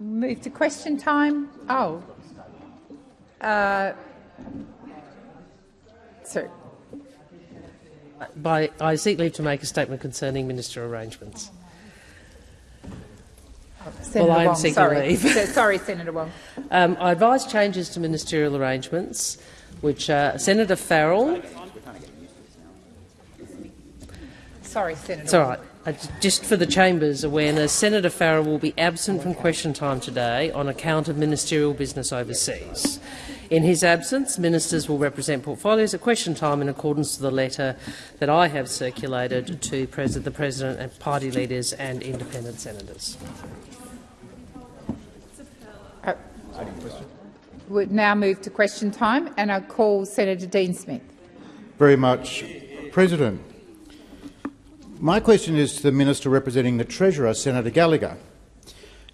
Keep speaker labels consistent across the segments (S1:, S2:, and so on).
S1: Move to question time. Oh. Uh, sorry.
S2: By, I seek leave to make a statement concerning minister arrangements.
S1: Senator
S2: well, I am
S1: Wong,
S2: seeking
S1: sorry.
S2: leave.
S1: sorry, Senator Wong.
S2: Um, I advise changes to ministerial arrangements, which uh, Senator Farrell.
S1: Sorry, Senator.
S2: It's all right. Uh, just for the chamber's awareness, Senator Farrell will be absent from question time today on account of ministerial business overseas. In his absence, ministers will represent portfolios at question time in accordance to the letter that I have circulated to pres the President and party leaders and independent senators.
S1: Uh, we now move to question time, and I call Senator Dean Smith.
S3: Very much, President. My question is to the Minister representing the Treasurer, Senator Gallagher.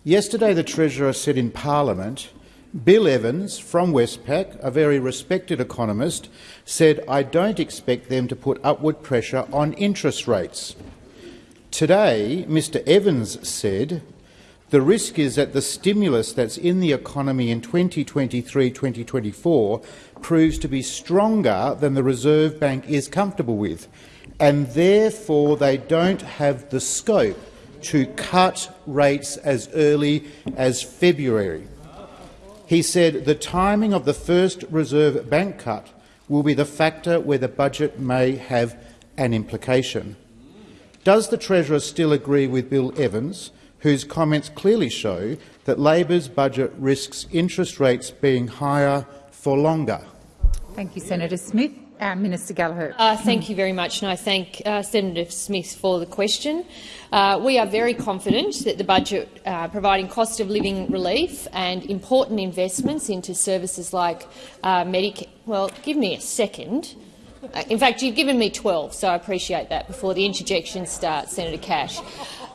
S3: Yesterday the Treasurer said in Parliament, Bill Evans from Westpac, a very respected economist, said, I don't expect them to put upward pressure on interest rates. Today, Mr Evans said, the risk is that the stimulus that's in the economy in 2023-2024 proves to be stronger than the Reserve Bank is comfortable with, and therefore they don't have the scope to cut rates as early as February. He said the timing of the first Reserve Bank cut will be the factor where the budget may have an implication. Does the Treasurer still agree with Bill Evans, whose comments clearly show that Labor's budget risks interest rates being higher for longer?
S1: Thank you, Senator Smith. Uh, Minister Gallagher.
S4: Uh, thank you very much, and I thank uh, Senator Smith for the question. Uh, we are very confident that the budget uh, providing cost of living relief and important investments into services like uh, Medicare. Well, give me a second. in fact, you've given me 12, so I appreciate that before the interjection starts, Senator Cash.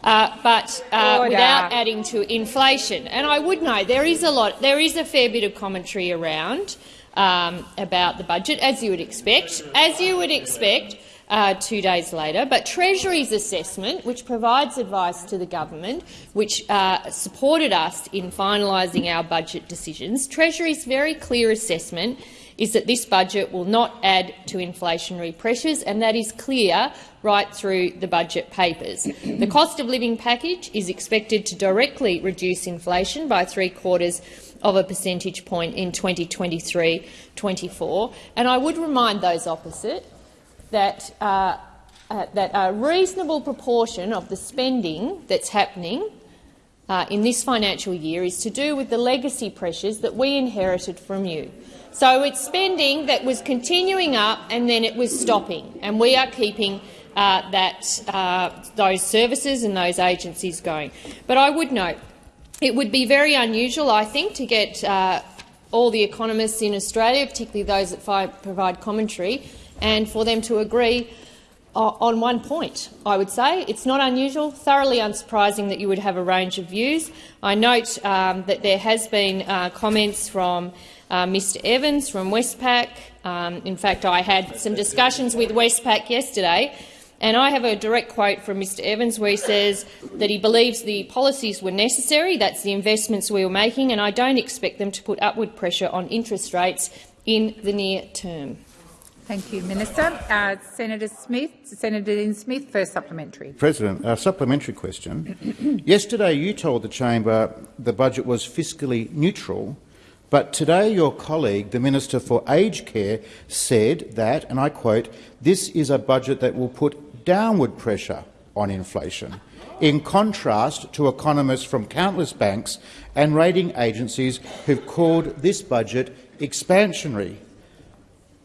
S4: but without adding to inflation, and I would know there is a lot, there is a fair bit of commentary around um, about the budget, as you would expect, as you would expect uh, two days later. But Treasury's assessment, which provides advice to the government, which uh, supported us in finalising our budget decisions, Treasury's very clear assessment is that this budget will not add to inflationary pressures, and that is clear right through the budget papers. The cost of living package is expected to directly reduce inflation by three quarters of a percentage point in 2023-24. And I would remind those opposite that, uh, uh, that a reasonable proportion of the spending that's happening uh, in this financial year is to do with the legacy pressures that we inherited from you. So it's spending that was continuing up and then it was stopping, and we are keeping uh, that, uh, those services and those agencies going. But I would note it would be very unusual, I think, to get uh, all the economists in Australia, particularly those that provide commentary, and for them to agree on one point, I would say. It's not unusual, thoroughly unsurprising that you would have a range of views. I note um, that there has been uh, comments from uh, Mr Evans from Westpac. Um, in fact, I had some discussions with Westpac yesterday and I have a direct quote from Mr Evans where he says that he believes the policies were necessary, that's the investments we were making, and I don't expect them to put upward pressure on interest rates in the near term.
S1: Thank you, Minister. Uh, Senator Smith, Senator Dean Smith, first supplementary.
S3: President, a supplementary question. Yesterday you told the chamber the budget was fiscally neutral, but today your colleague, the Minister for Aged Care, said that, and I quote, this is a budget that will put downward pressure on inflation, in contrast to economists from countless banks and rating agencies who've called this budget expansionary.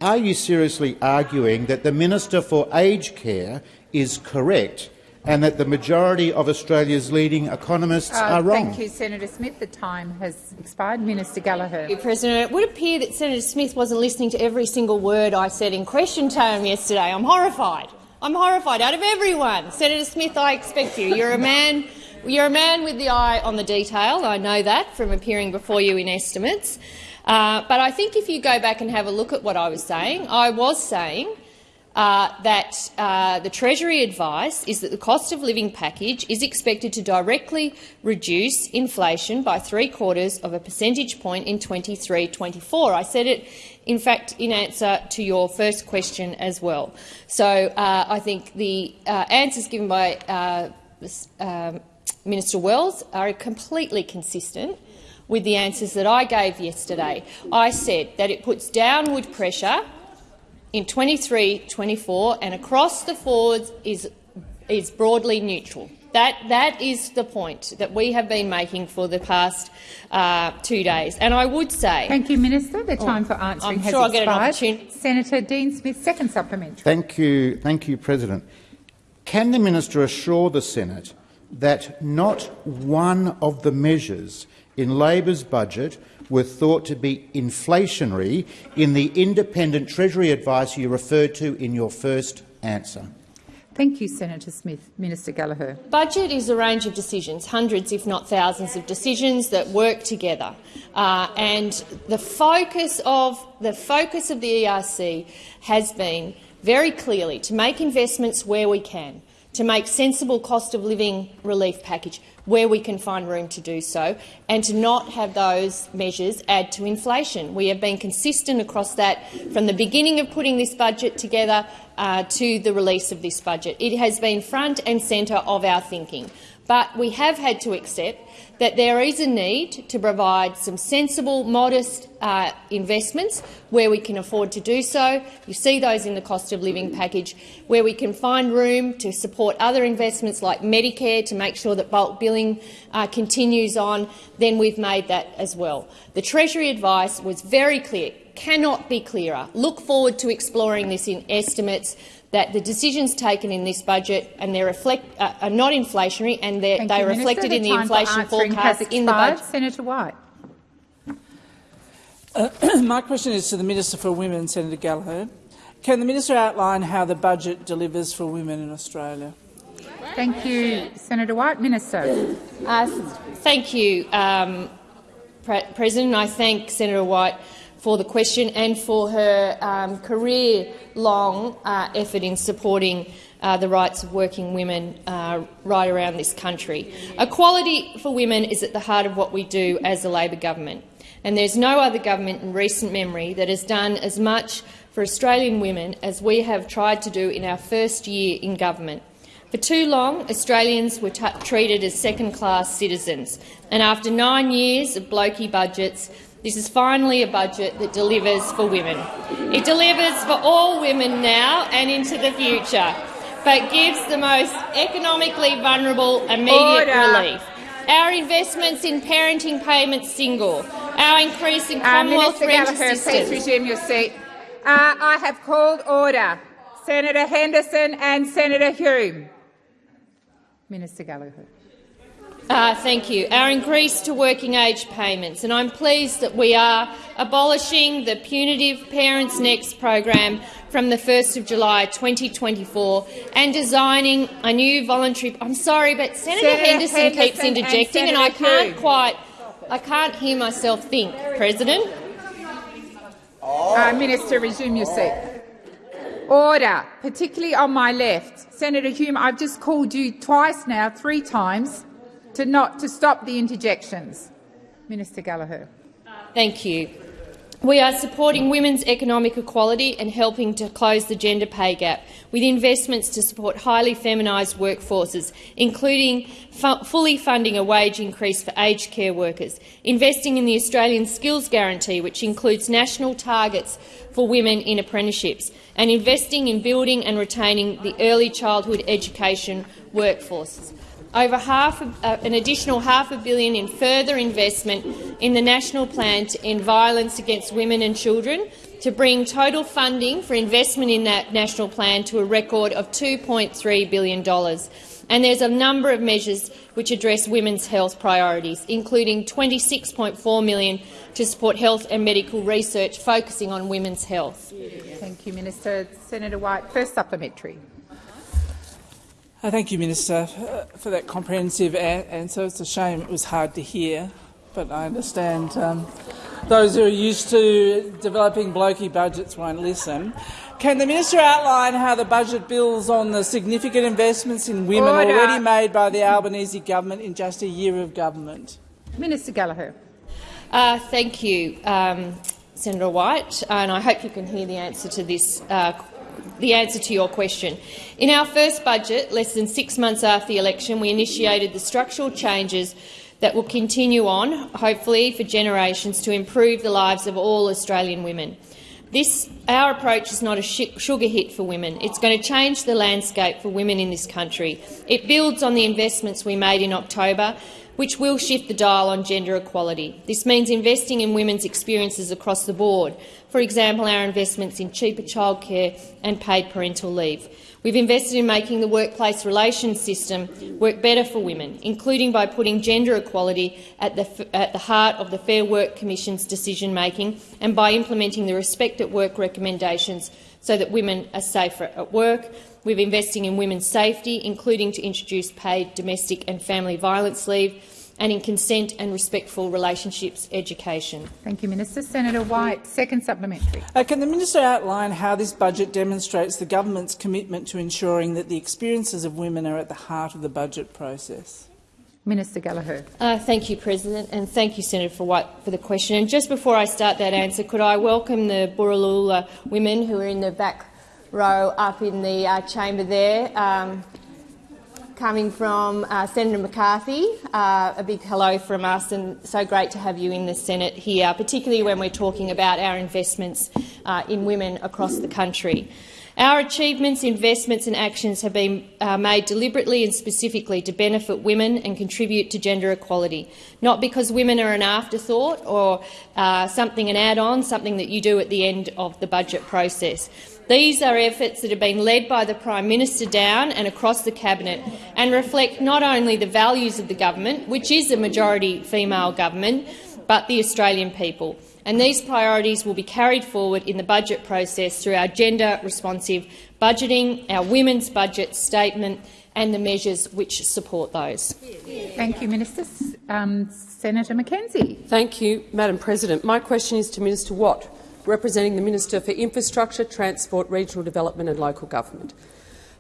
S3: Are you seriously arguing that the Minister for Aged Care is correct and that the majority of Australia's leading economists uh, are wrong.
S1: Thank you, Senator Smith. The time has expired. Minister Gallagher.
S4: You, President. It would appear that Senator Smith wasn't listening to every single word I said in question time yesterday. I'm horrified. I'm horrified. Out of everyone, Senator Smith, I expect you. You're a man. You're a man with the eye on the detail. I know that from appearing before you in estimates. Uh, but I think if you go back and have a look at what I was saying, I was saying uh, that uh, the Treasury advice is that the cost of living package is expected to directly reduce inflation by three quarters of a percentage point in 23-24. I said it, in fact, in answer to your first question as well. So uh, I think the uh, answers given by uh, um, Minister Wells are completely consistent with the answers that I gave yesterday. I said that it puts downward pressure in 23-24 and across the forwards is, is broadly neutral. That, that is the point that we have been making for the past uh, two days. And I would say—
S1: Thank you, Minister. The time oh, for answering
S4: I'm
S1: has
S4: sure
S1: expired.
S4: I'll get an opportunity.
S1: Senator Dean Smith, second supplementary.
S3: Thank you, thank you, President. Can the minister assure the Senate that not one of the measures in Labor's budget were thought to be inflationary in the independent Treasury advice you referred to in your first answer?
S1: Thank you, Senator Smith. Minister Gallagher.
S4: Budget is a range of decisions, hundreds if not thousands of decisions that work together. Uh, and the focus of the focus of the ERC has been very clearly to make investments where we can, to make sensible cost of living relief package where we can find room to do so, and to not have those measures add to inflation. We have been consistent across that from the beginning of putting this budget together uh, to the release of this budget. It has been front and centre of our thinking. But we have had to accept that there is a need to provide some sensible, modest uh, investments where we can afford to do so. You see those in the cost of living package, where we can find room to support other investments like Medicare to make sure that bulk billing uh, continues on, then we've made that as well. The Treasury advice was very clear, cannot be clearer. Look forward to exploring this in estimates that the decisions taken in this budget and they reflect, uh, are not inflationary and they're, they are reflected in the inflation forecast in the budget.
S1: Senator White.
S5: Uh, my question is to the Minister for Women, Senator Gallagher. Can the minister outline how the budget delivers for women in Australia?
S1: Thank you, Senator White. Minister.
S4: Uh, thank you, um, Pre President. I thank Senator White for the question and for her um, career-long uh, effort in supporting uh, the rights of working women uh, right around this country. Equality for women is at the heart of what we do as a Labor government, and there's no other government in recent memory that has done as much for Australian women as we have tried to do in our first year in government. For too long, Australians were treated as second-class citizens, and after nine years of blokey budgets, this is finally a budget that delivers for women. It delivers for all women now and into the future, but gives the most economically vulnerable immediate Order. relief. Our investments in parenting payments single, our increase in Commonwealth uh, rent assistance.
S1: Please resume your seat. Uh, I have called order. Senator Henderson and Senator Hume. Minister Gallagher.
S4: Uh, thank you. Our increase to working age payments, and I'm pleased that we are abolishing the punitive Parents Next program from the 1st of July 2024 and designing a new voluntary. I'm sorry, but Senator, Senator Henderson, Henderson, keeps interjecting, and, and I can't quite. I can't hear myself think, President.
S1: Uh, Minister, resume your seat. Order, particularly on my left. Senator Hume, I've just called you twice now, three times to not to stop the interjections. Minister Gallagher.
S4: Thank you. We are supporting women's economic equality and helping to close the gender pay gap with investments to support highly feminised workforces, including fu fully funding a wage increase for aged care workers, investing in the Australian Skills Guarantee, which includes national targets for women in apprenticeships, and investing in building and retaining the early childhood education workforces over half uh, an additional half a billion in further investment in the national plan to end violence against women and children, to bring total funding for investment in that national plan to a record of $2.3 billion. And there's a number of measures which address women's health priorities, including 26.4 million to support health and medical research focusing on women's health.
S1: Thank you, Minister. Senator White, first supplementary.
S5: Uh, thank you, Minister, for that comprehensive answer. It's a shame it was hard to hear, but I understand um, those who are used to developing blokey budgets won't listen. Can the minister outline how the budget builds on the significant investments in women
S1: Order.
S5: already made by the Albanese government in just a year of government?
S1: Minister Gallagher.
S4: Uh, thank you, um, Senator White, and I hope you can hear the answer to this. Uh, the answer to your question. In our first budget, less than six months after the election, we initiated the structural changes that will continue on, hopefully for generations, to improve the lives of all Australian women. This, our approach is not a sugar hit for women. It's going to change the landscape for women in this country. It builds on the investments we made in October, which will shift the dial on gender equality. This means investing in women's experiences across the board. For example, our investments in cheaper childcare and paid parental leave. We've invested in making the workplace relations system work better for women, including by putting gender equality at the, at the heart of the Fair Work Commission's decision-making and by implementing the Respect at Work recommendations so that women are safer at work. We're investing in women's safety, including to introduce paid domestic and family violence leave, and in consent and respectful relationships education.
S1: Thank you, Minister. Senator White, second supplementary.
S5: Uh, can the minister outline how this budget demonstrates the government's commitment to ensuring that the experiences of women are at the heart of the budget process?
S1: Minister Gallagher.
S4: Uh, thank you, President, and thank you, Senator for White, for the question. And just before I start that answer, could I welcome the Borroloola women who are in the back row up in the uh, chamber there. Um, coming from uh, Senator McCarthy. Uh, a big hello from us, and so great to have you in the Senate here, particularly when we're talking about our investments uh, in women across the country. Our achievements, investments and actions have been uh, made deliberately and specifically to benefit women and contribute to gender equality, not because women are an afterthought or uh, something an add-on, something that you do at the end of the budget process. These are efforts that have been led by the Prime Minister down and across the Cabinet and reflect not only the values of the government, which is a majority female government, but the Australian people. And these priorities will be carried forward in the budget process through our gender-responsive budgeting, our women's budget statement and the measures which support those.
S1: Thank you, Minister. Um, Senator McKenzie.
S6: Thank you, Madam President. My question is to Minister Watt representing the Minister for Infrastructure, Transport, Regional Development and Local Government.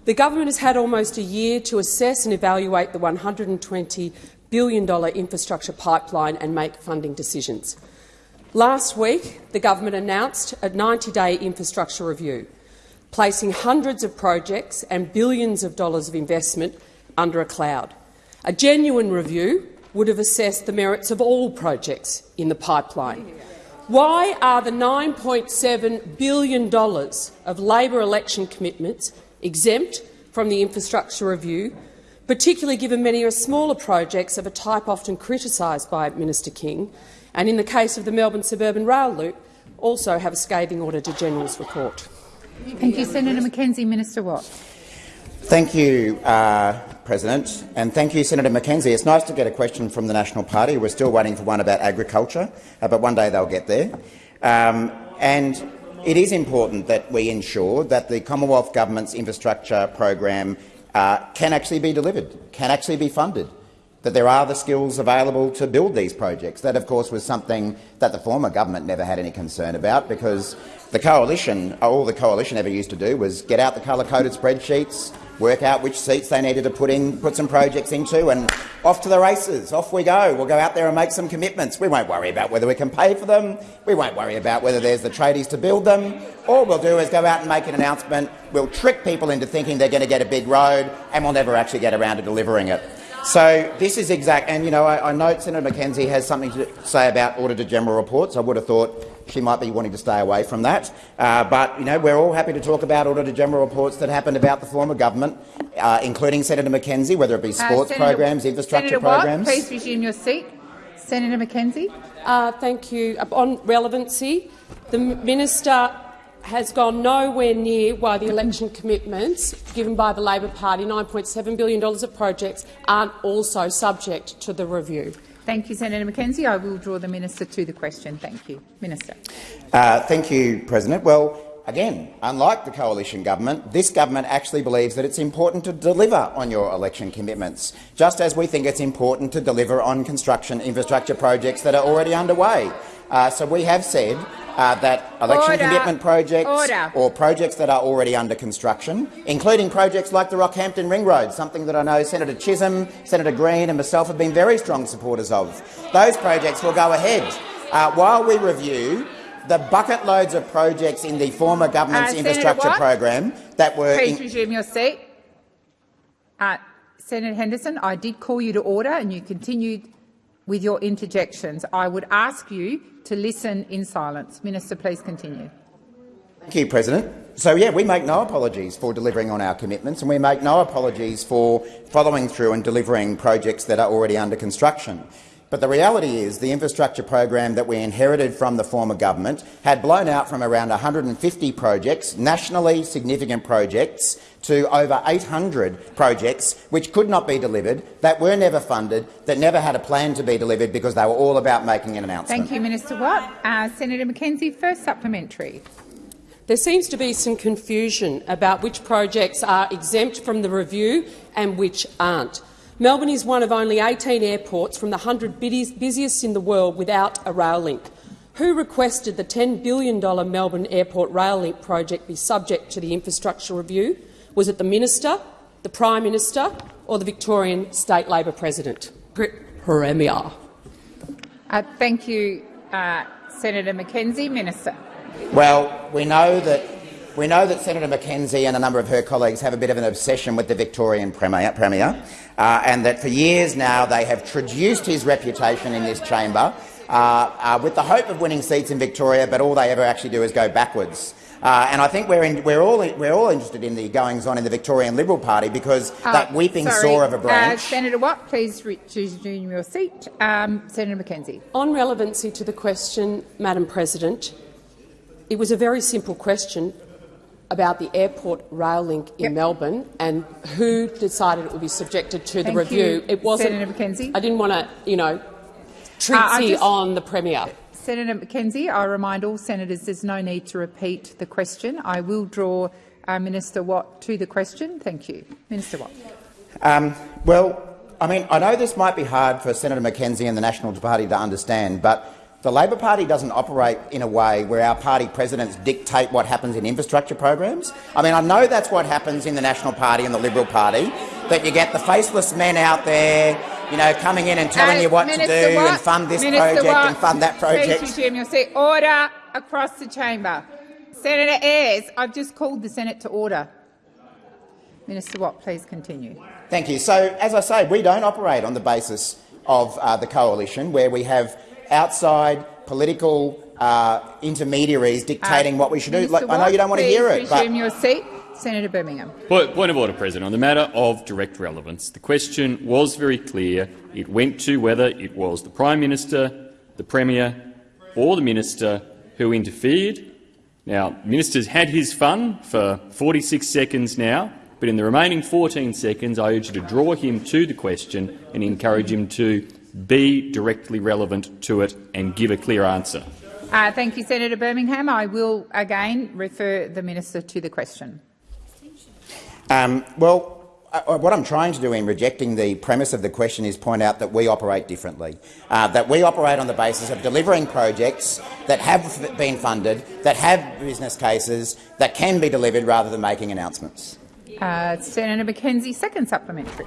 S6: The government has had almost a year to assess and evaluate the $120 billion infrastructure pipeline and make funding decisions. Last week, the government announced a 90-day infrastructure review, placing hundreds of projects and billions of dollars of investment under a cloud. A genuine review would have assessed the merits of all projects in the pipeline why are the $9.7 billion of Labor election commitments exempt from the infrastructure review, particularly given many are smaller projects of a type often criticised by Minister King, and in the case of the Melbourne Suburban Rail Loop, also have a scathing Auditor-General's report?
S1: Thank you, Senator McKenzie. Minister Watt.
S7: Thank you, uh, President, and thank you, Senator McKenzie. It's nice to get a question from the National Party. We're still waiting for one about agriculture, uh, but one day they'll get there. Um, and it is important that we ensure that the Commonwealth Government's infrastructure program uh, can actually be delivered, can actually be funded, that there are the skills available to build these projects. That, of course, was something that the former government never had any concern about because the coalition, all the coalition ever used to do was get out the colour-coded spreadsheets, work out which seats they needed to put in, put some projects into, and off to the races. Off we go. We'll go out there and make some commitments. We won't worry about whether we can pay for them. We won't worry about whether there's the tradies to build them. All we'll do is go out and make an announcement. We'll trick people into thinking they're going to get a big road, and we'll never actually get around to delivering it. So this is exact, and you know, I, I note Senator McKenzie has something to say about Auditor General reports. I would have thought she might be wanting to stay away from that. Uh, but you know, we're all happy to talk about Auditor General reports that happened about the former government, uh, including Senator McKenzie, whether it be uh, sports uh, Senator, programs, infrastructure
S1: Senator
S7: programs.
S1: Watt, please resume your seat. Senator McKenzie.
S6: Uh, thank you. On relevancy, the minister has gone nowhere near why the election commitments given by the Labor Party, $9.7 billion of projects, aren't also subject to the review.
S1: Thank you, Senator McKenzie. I will draw the minister to the question. Thank you. Minister.
S7: Uh, thank you, President. Well, again, unlike the coalition government, this government actually believes that it's important to deliver on your election commitments, just as we think it's important to deliver on construction infrastructure projects that are already underway. Uh, so we have said uh, that election
S1: Order.
S7: commitment projects
S1: Order.
S7: or projects that are already under construction, including projects like the Rockhampton Ring Road, something that I know Senator Chisholm, Senator Green and myself have been very strong supporters of. Those projects will go ahead uh, while we review the bucket loads of projects in the former government's
S1: Uh,
S7: infrastructure program that were
S1: Please
S7: in-
S1: resume your seat. Uh, Senator Henderson, I did call you to order and you continued with your interjections. I would ask you to listen in silence. Minister, please continue.
S7: Thank you, President. So, yeah, we make no apologies for delivering on our commitments and we make no apologies for following through and delivering projects that are already under construction. But the reality is the infrastructure program that we inherited from the former government had blown out from around 150 projects, nationally significant projects, to over 800 projects which could not be delivered, that were never funded, that never had a plan to be delivered because they were all about making an announcement.
S1: Thank you, Minister Watt. Uh, Senator McKenzie, first supplementary.
S6: There seems to be some confusion about which projects are exempt from the review and which aren't. Melbourne is one of only 18 airports from the 100 busiest in the world without a rail link. Who requested the $10 billion Melbourne Airport Rail Link project be subject to the infrastructure review? Was it the Minister, the Prime Minister or the Victorian State Labor President? Premier.
S1: Uh, thank you, uh, Senator McKenzie. Minister.
S7: Well, we know that we know that Senator McKenzie and a number of her colleagues have a bit of an obsession with the Victorian Premier, premier uh, and that for years now they have traduced his reputation in this chamber uh, uh, with the hope of winning seats in Victoria, but all they ever actually do is go backwards. Uh, and I think we're, in, we're, all, we're all interested in the goings-on in the Victorian Liberal Party because
S1: Uh,
S7: that weeping
S1: sorry,
S7: sore of a
S1: Uh,
S7: branch—
S1: Senator Watt, please resume your seat. Um, Senator McKenzie.
S6: On relevancy to the question, Madam President, it was a very simple question about the airport rail link in
S1: Yep.
S6: Melbourne and who decided it would be subjected to the review.
S1: you,
S6: it wasn't.
S1: Senator McKenzie.
S6: I didn't want to, you know,
S1: Uh, I
S6: treatsy
S1: just-
S6: on the premier.
S1: Senator McKenzie, I remind all senators there's no need to repeat the question. I will draw uh, Minister Watt to the question. Thank you. Minister Watt.
S7: Um, well, I mean, I know this might be hard for Senator McKenzie and the National Party to understand, but the Labor Party doesn't operate in a way where our party presidents dictate what happens in infrastructure programs. I mean, I know that's what happens in the National Party and the Liberal Party, that you get the faceless men out there, you know, coming in and telling
S1: Uh,
S7: you what
S1: Minister
S7: to do
S1: Watt,
S7: and fund this
S1: Minister
S7: project
S1: Watt,
S7: and fund that project.
S1: Please resume your seat. Order across the chamber. Senator Ayres, I've just called the Senate to order. Minister Watt, please continue.
S7: Thank you. So, as I say, we don't operate on the basis of uh, the coalition, where we have outside political uh, intermediaries dictating
S1: Uh,
S7: what we should do. Like, I know you don't want to hear
S1: please
S7: it, but
S1: resume your seat. Senator Birmingham.
S8: Point, point of order, President. On the matter of direct relevance, the question was very clear. It went to whether it was the Prime Minister, the Premier or the Minister who interfered. Now, the Minister's had his fun for 46 seconds now, but in the remaining 14 seconds I urge you to draw him to the question and encourage him to be directly relevant to it and give a clear answer.
S1: Uh, thank you, Senator Birmingham. I will again refer the minister to the question.
S7: Um, well, uh, what I'm trying to do in rejecting the premise of the question is point out that we operate differently, uh, that we operate on the basis of delivering projects that have been funded, that have business cases, that can be delivered rather than making announcements.
S1: Uh, Senator McKenzie, second supplementary.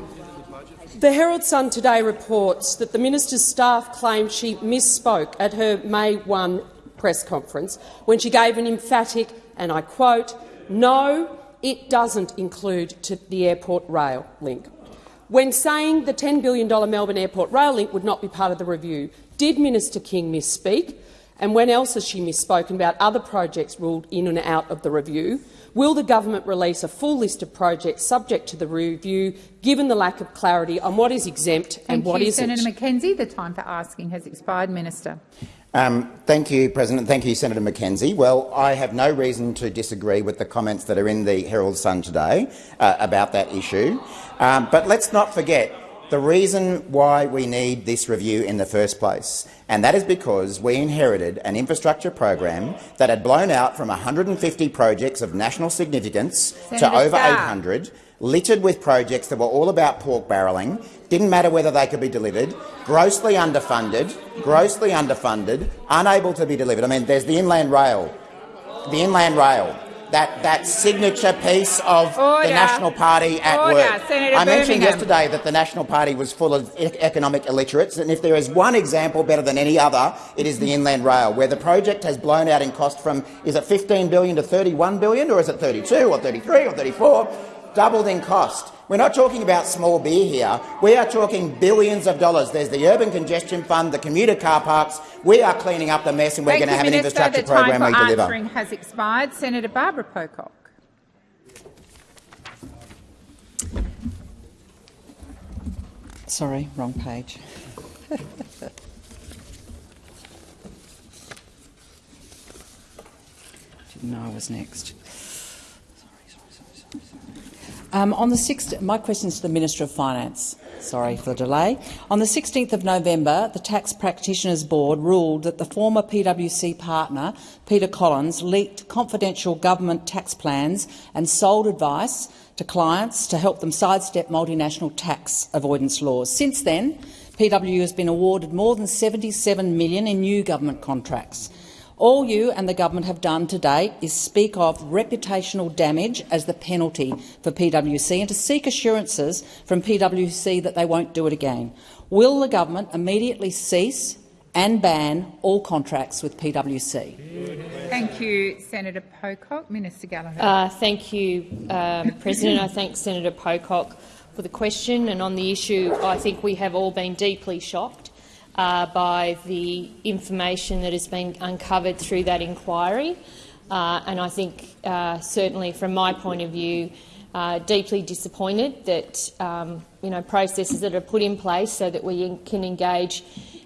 S6: The Herald Sun today reports that the minister's staff claim she misspoke at her May 1 press conference when she gave an emphatic, and I quote, no, it doesn't include the airport rail link. When saying the $10 billion Melbourne Airport rail link would not be part of the review, did Minister King misspeak? And when else has she misspoken about other projects ruled in and out of the review? Will the government release a full list of projects subject to the review, given the lack of clarity on what is exempt and
S1: Thank
S6: what
S1: you,
S6: isn't?
S1: Senator McKenzie. The time for asking has expired. Minister.
S7: Um, thank you, President. Thank you, Senator McKenzie. Well, I have no reason to disagree with the comments that are in the Herald Sun today uh, about that issue. Um, but let's not forget the reason why we need this review in the first place, and that is because we inherited an infrastructure program that had blown out from 150 projects of national significance to over
S1: Starr.
S7: 800, littered with projects that were all about pork barrelling, didn't matter whether they could be delivered, grossly underfunded, grossly underfunded, unable to be delivered. I mean, there's the Inland Rail, the Inland Rail, that, that signature piece of
S1: Order.
S7: the National Party at
S1: Order.
S7: work.
S1: Senator
S7: I mentioned
S1: Birmingham.
S7: yesterday that the National Party was full of e- economic illiterates, and if there is one example better than any other, it is the Inland Rail, where the project has blown out in cost from, is it 15 billion to 31 billion, or is it 32 or 33 or 34? Doubled in cost. We're not talking about small beer here. We are talking billions of dollars. There's the Urban Congestion Fund, the commuter car parks. We are cleaning up the mess, and we're
S1: Thank
S7: going to
S1: you,
S7: have an infrastructure program
S1: Minister.
S7: infrastructure
S1: the time for
S7: we deliver.
S1: answering has expired. Senator Barbara Pocock.
S9: Sorry, wrong page. Didn't know I was next. Sorry, sorry, sorry, sorry, sorry. Um, on the 6th, my question is to the Minister of Finance. Sorry for the delay. On the 16th of November, the Tax Practitioners Board ruled that the former PwC partner, Peter Collins, leaked confidential government tax plans and sold advice to clients to help them sidestep multinational tax avoidance laws. Since then, PW has been awarded more than 77 million in new government contracts. All you and the government have done to date is speak of reputational damage as the penalty for PwC and to seek assurances from PwC that they won't do it again. Will the government immediately cease and ban all contracts with PwC?
S1: Thank you, Senator Pocock. Minister Gallagher.
S4: Uh, thank you, um, President. I thank Senator Pocock for the question. And on the issue, I think we have all been deeply shocked uh, by the information that has been uncovered through that inquiry. Uh, and I think, uh, certainly from my point of view, uh, deeply disappointed that um, you know, processes that are put in place so that we can engage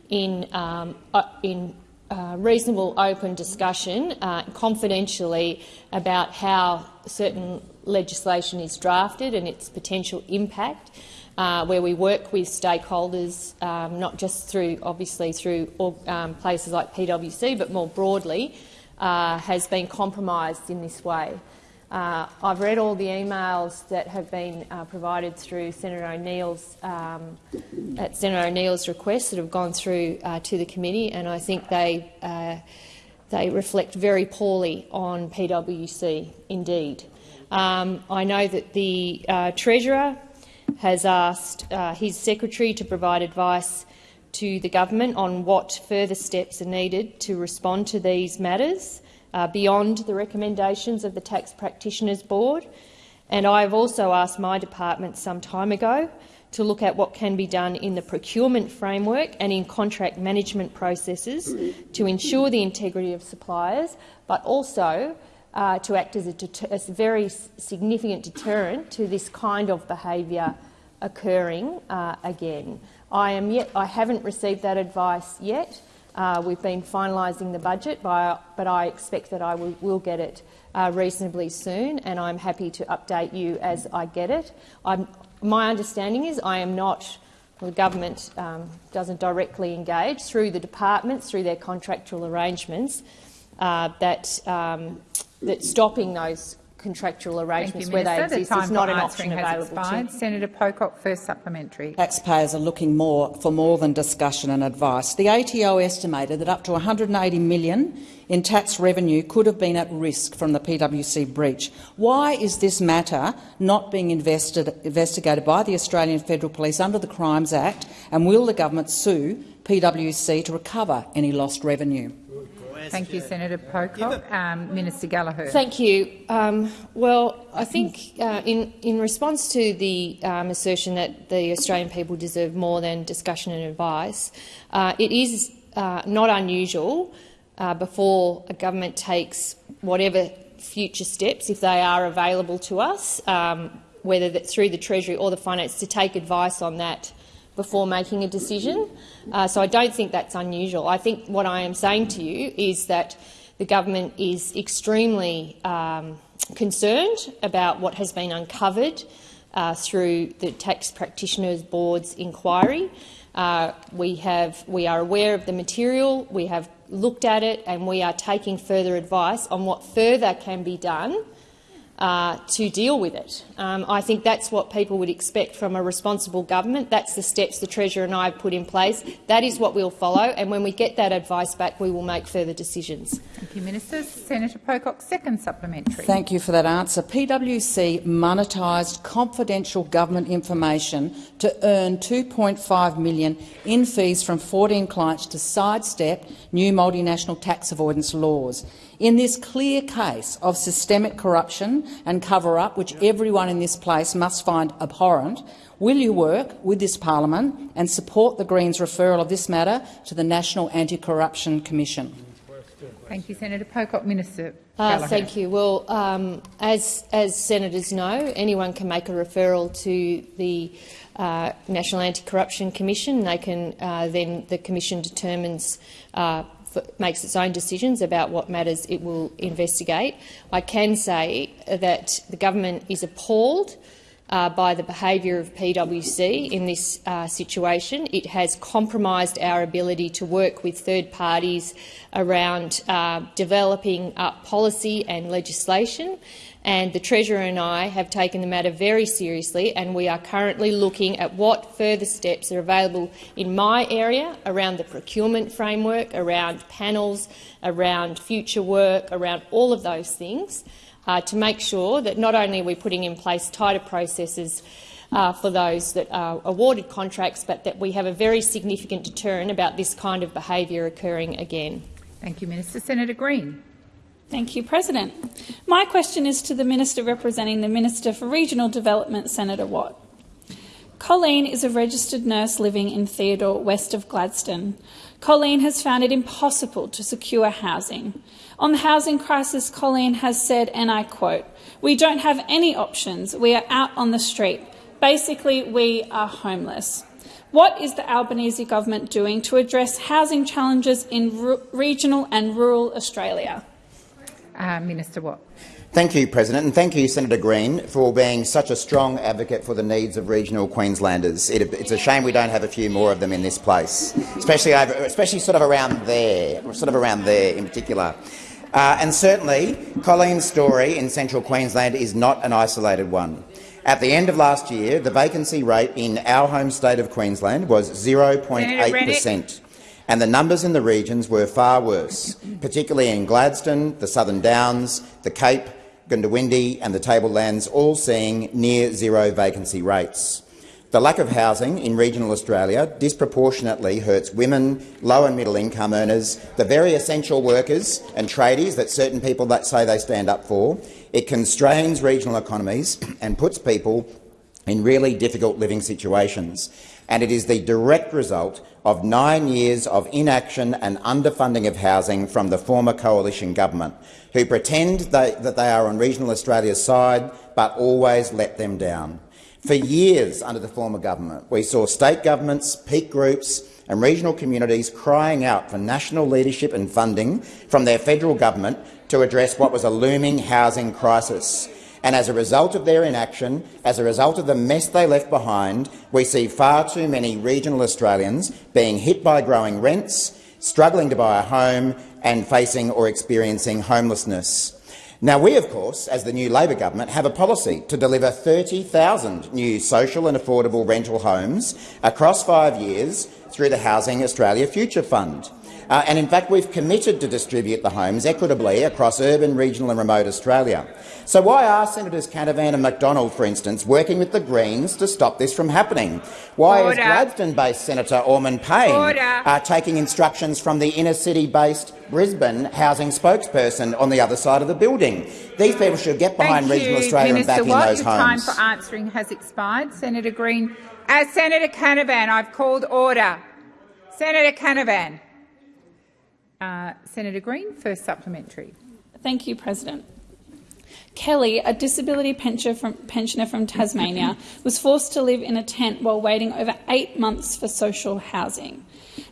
S4: in, um, in uh, reasonable open discussion uh, confidentially about how certain legislation is drafted and its potential impact, uh, where we work with stakeholders, um, not just through, obviously, through um, places like PwC, but more broadly, uh, has been compromised in this way. Uh, I've read all the emails that have been uh, provided through Senator O'Neill's um, at Senator O'Neill's request that have gone through uh, to the committee, and I think they they reflect very poorly on PwC indeed. Um, I know that the uh, Treasurer has asked uh, his secretary to provide advice to the government on what further steps are needed to respond to these matters uh, beyond the recommendations of the Tax Practitioners Board. And I have also asked my department some time ago to look at what can be done in the procurement framework and in contract management processes to ensure the integrity of suppliers, but also uh, to act as a, a very significant deterrent to this kind of behaviour occurring uh, again. I, am yet, I haven't received that advice yet. Uh, we've been finalising the budget, by, but I expect that I will, will get it uh, reasonably soon, and I'm happy to update you as I get it. I'm, my understanding is I am not, well, the government um, doesn't directly engage through the departments, through their contractual arrangements, uh, that, um, that stopping those contractual arrangements
S1: you,
S4: where they
S1: Minister. The
S4: exist is not an option available
S1: expired.
S4: to
S1: Senator Pocock, first supplementary.
S9: Taxpayers are looking more for more than discussion and advice. The ATO estimated that up to 180 million in tax revenue could have been at risk from the PwC breach. Why is this matter not being invested, investigated by the Australian Federal Police under the Crimes Act, and will the government sue PwC to recover any lost revenue?
S1: Thank you, Senator Pocock. Um, Minister Gallagher.
S4: Thank you. Um, well, I think uh, in, in response to the um, assertion that the Australian people deserve more than discussion and advice, uh, it is uh, not unusual uh, before a government takes whatever future steps, if they are available to us, um, whether that's through the Treasury or the Finance, to take advice on that before making a decision. Uh, so I don't think that's unusual. I think what I am saying to you is that the government is extremely um, concerned about what has been uncovered uh, through the Tax Practitioners Board's inquiry. Uh, we, have, we are aware of the material, we have looked at it and we are taking further advice on what further can be done uh, to deal with it. Um, I think that's what people would expect from a responsible government. That's the steps the Treasurer and I have put in place. That is what we'll follow, and when we get that advice back, we will make further decisions.
S1: Thank you, Minister. Senator Pocock, second supplementary.
S9: Thank you for that answer. PwC monetised confidential government information to earn 2.5 million in fees from 14 clients to sidestep new multinational tax avoidance laws. In this clear case of systemic corruption and cover-up, which everyone in this place must find abhorrent, will you work with this parliament and support the Greens' referral of this matter to the National Anti-Corruption Commission?
S1: Thank you, Senator Pocock. Minister
S4: uh, Thank you. Well, um, as, as senators know, anyone can make a referral to the uh, National Anti-Corruption Commission. They can uh, then the commission determines uh, makes its own decisions about what matters it will investigate. I can say that the government is appalled uh, by the behaviour of PwC in this uh, situation. It has compromised our ability to work with third parties around uh, developing policy and legislation and the Treasurer and I have taken the matter very seriously and we are currently looking at what further steps are available in my area around the procurement framework, around panels, around future work, around all of those things uh, to make sure that not only are we putting in place tighter processes uh, for those that are awarded contracts, but that we have a very significant deterrent about this kind of behaviour occurring again.
S1: Thank you, Minister. Senator Green.
S10: Thank you, President. My question is to the Minister representing the Minister for Regional Development, Senator Watt. Colleen is a registered nurse living in Theodore, west of Gladstone. Colleen has found it impossible to secure housing. On the housing crisis, Colleen has said, and I quote, We don't have any options. We are out on the street. Basically, we are homeless. What is the Albanese government doing to address housing challenges in regional and rural Australia?
S1: Uh, Minister Watt.
S7: Thank you, President, and thank you, Senator Green, for being such a strong advocate for the needs of regional Queenslanders. It, it's a shame we don't have a few more of them in this place, especially, over, especially sort of around there, sort of around there in particular. Uh, and certainly, Colleen's story in central Queensland is not an isolated one. At the end of last year, the vacancy rate in our home state of Queensland was 0.8 per cent and the numbers in the regions were far worse, particularly in Gladstone, the Southern Downs, the Cape, Goondiwindi and the Tablelands, all seeing near zero vacancy rates. The lack of housing in regional Australia disproportionately hurts women, low and middle income earners, the very essential workers and tradies that certain people that say they stand up for. It constrains regional economies and puts people in really difficult living situations. And it is the direct result of nine years of inaction and underfunding of housing from the former coalition government, who pretend they, that they are on regional Australia's side but always let them down. For years under the former government, we saw state governments, peak groups and regional communities crying out for national leadership and funding from their federal government to address what was a looming housing crisis. And as a result of their inaction, as a result of the mess they left behind, we see far too many regional Australians being hit by growing rents, struggling to buy a home and facing or experiencing homelessness. Now, we, of course, as the new Labor government, have a policy to deliver 30,000 new social and affordable rental homes across five years through the Housing Australia Future Fund. Uh, and in fact, we've committed to distribute the homes equitably across urban, regional and remote Australia. So why are Senators Canavan and McDonald, for instance, working with the Greens to stop this from happening? Why Order. is Gladstone-based Senator Ormond Payne uh, taking instructions from the inner-city-based Brisbane housing spokesperson on the other side of the building? These people should get behind
S1: Thank
S7: regional
S1: you,
S7: Australia
S1: Minister
S7: and back
S1: Watt,
S7: in those
S1: your
S7: homes.
S1: time for answering has expired. Senator Green. As Senator Canavan, I've called order. Senator Canavan. Uh, Senator Green, first supplementary.
S10: Thank you, President. Kelly, a disability pensioner from, pensioner from Tasmania, was forced to live in a tent while waiting over eight months for social housing,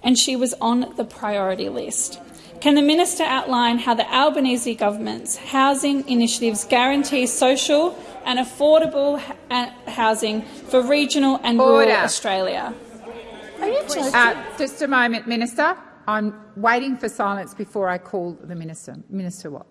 S10: and she was on the priority list. Can the minister outline how the Albanese government's housing initiatives guarantee social and affordable housing for regional and
S1: Order.
S10: rural Australia?
S1: Are you uh, just a moment, Minister. I'm waiting for silence before I call the minister. Minister Watt.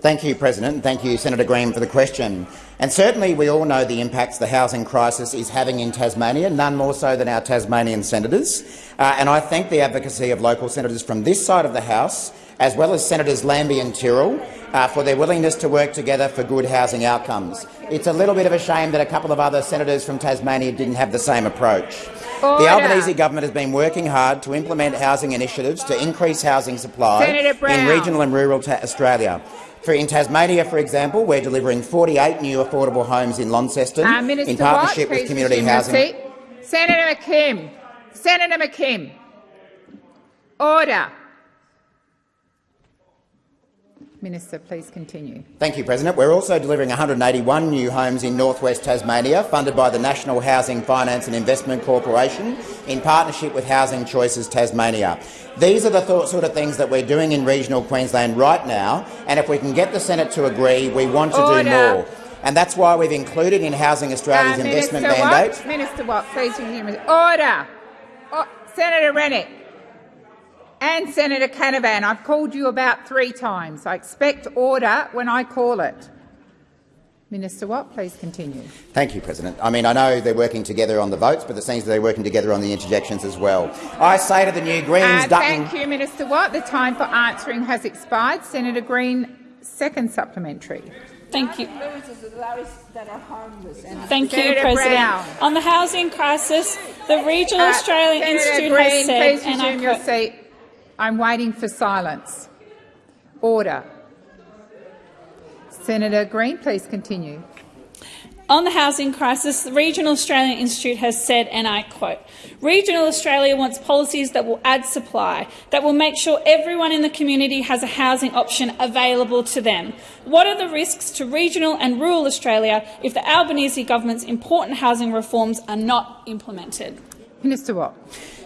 S7: Thank you, President, thank you, Senator Green, for the question. And certainly we all know the impacts the housing crisis is having in Tasmania, none more so than our Tasmanian senators. Uh, and I thank the advocacy of local senators from this side of the House, as well as Senators Lambie and Tyrrell, uh, for their willingness to work together for good housing outcomes. It's a little bit of a shame that a couple of other senators from Tasmania didn't have the same approach.
S1: Order.
S7: The Albanese government has been working hard to implement housing initiatives to increase housing supply in regional and rural Australia. For in Tasmania, for example, we're delivering 48 new affordable homes in Launceston
S1: Uh,
S7: in partnership
S1: Watt,
S7: with community housing.
S1: Senator McKim. Senator McKim. Order. Minister, please continue.
S7: Thank you, President. We're also delivering 181 new homes in northwest Tasmania, funded by the National Housing Finance and Investment Corporation in partnership with Housing Choices Tasmania. These are the th sort of things that we're doing in regional Queensland right now, and if we can get the Senate to agree, we want to do
S1: Order.
S7: more. And that's why we've included in Housing Australia's
S1: Uh,
S7: investment
S1: Minister
S7: mandate
S1: Watt, Minister Watt, please resume. Order. O- Senator Rennick and Senator Canavan, I've called you about three times. I expect order when I call it. Minister Watt, please continue.
S7: Thank you, President. I mean, I know they're working together on the votes, but it seems they're working together on the interjections as well. I say to the new Greens,
S1: Uh,
S7: Dutton,
S1: thank you, Minister Watt. The time for answering has expired. Senator Green, second supplementary.
S10: Thank you.
S1: Senator
S10: Thank you, President.
S1: Brown.
S10: On the housing crisis, the Regional
S1: Uh,
S10: Australian
S1: Senator
S10: Institute
S1: Green,
S10: has said,
S1: please
S10: and I
S1: resume your
S10: quote,
S1: seat. I'm waiting for silence. Order. Senator Green, please continue.
S10: On the housing crisis, the Regional Australian Institute has said, and I quote, Regional Australia wants policies that will add supply, that will make sure everyone in the community has a housing option available to them. What are the risks to regional and rural Australia if the Albanese government's important housing reforms are not implemented?
S1: Minister Watt.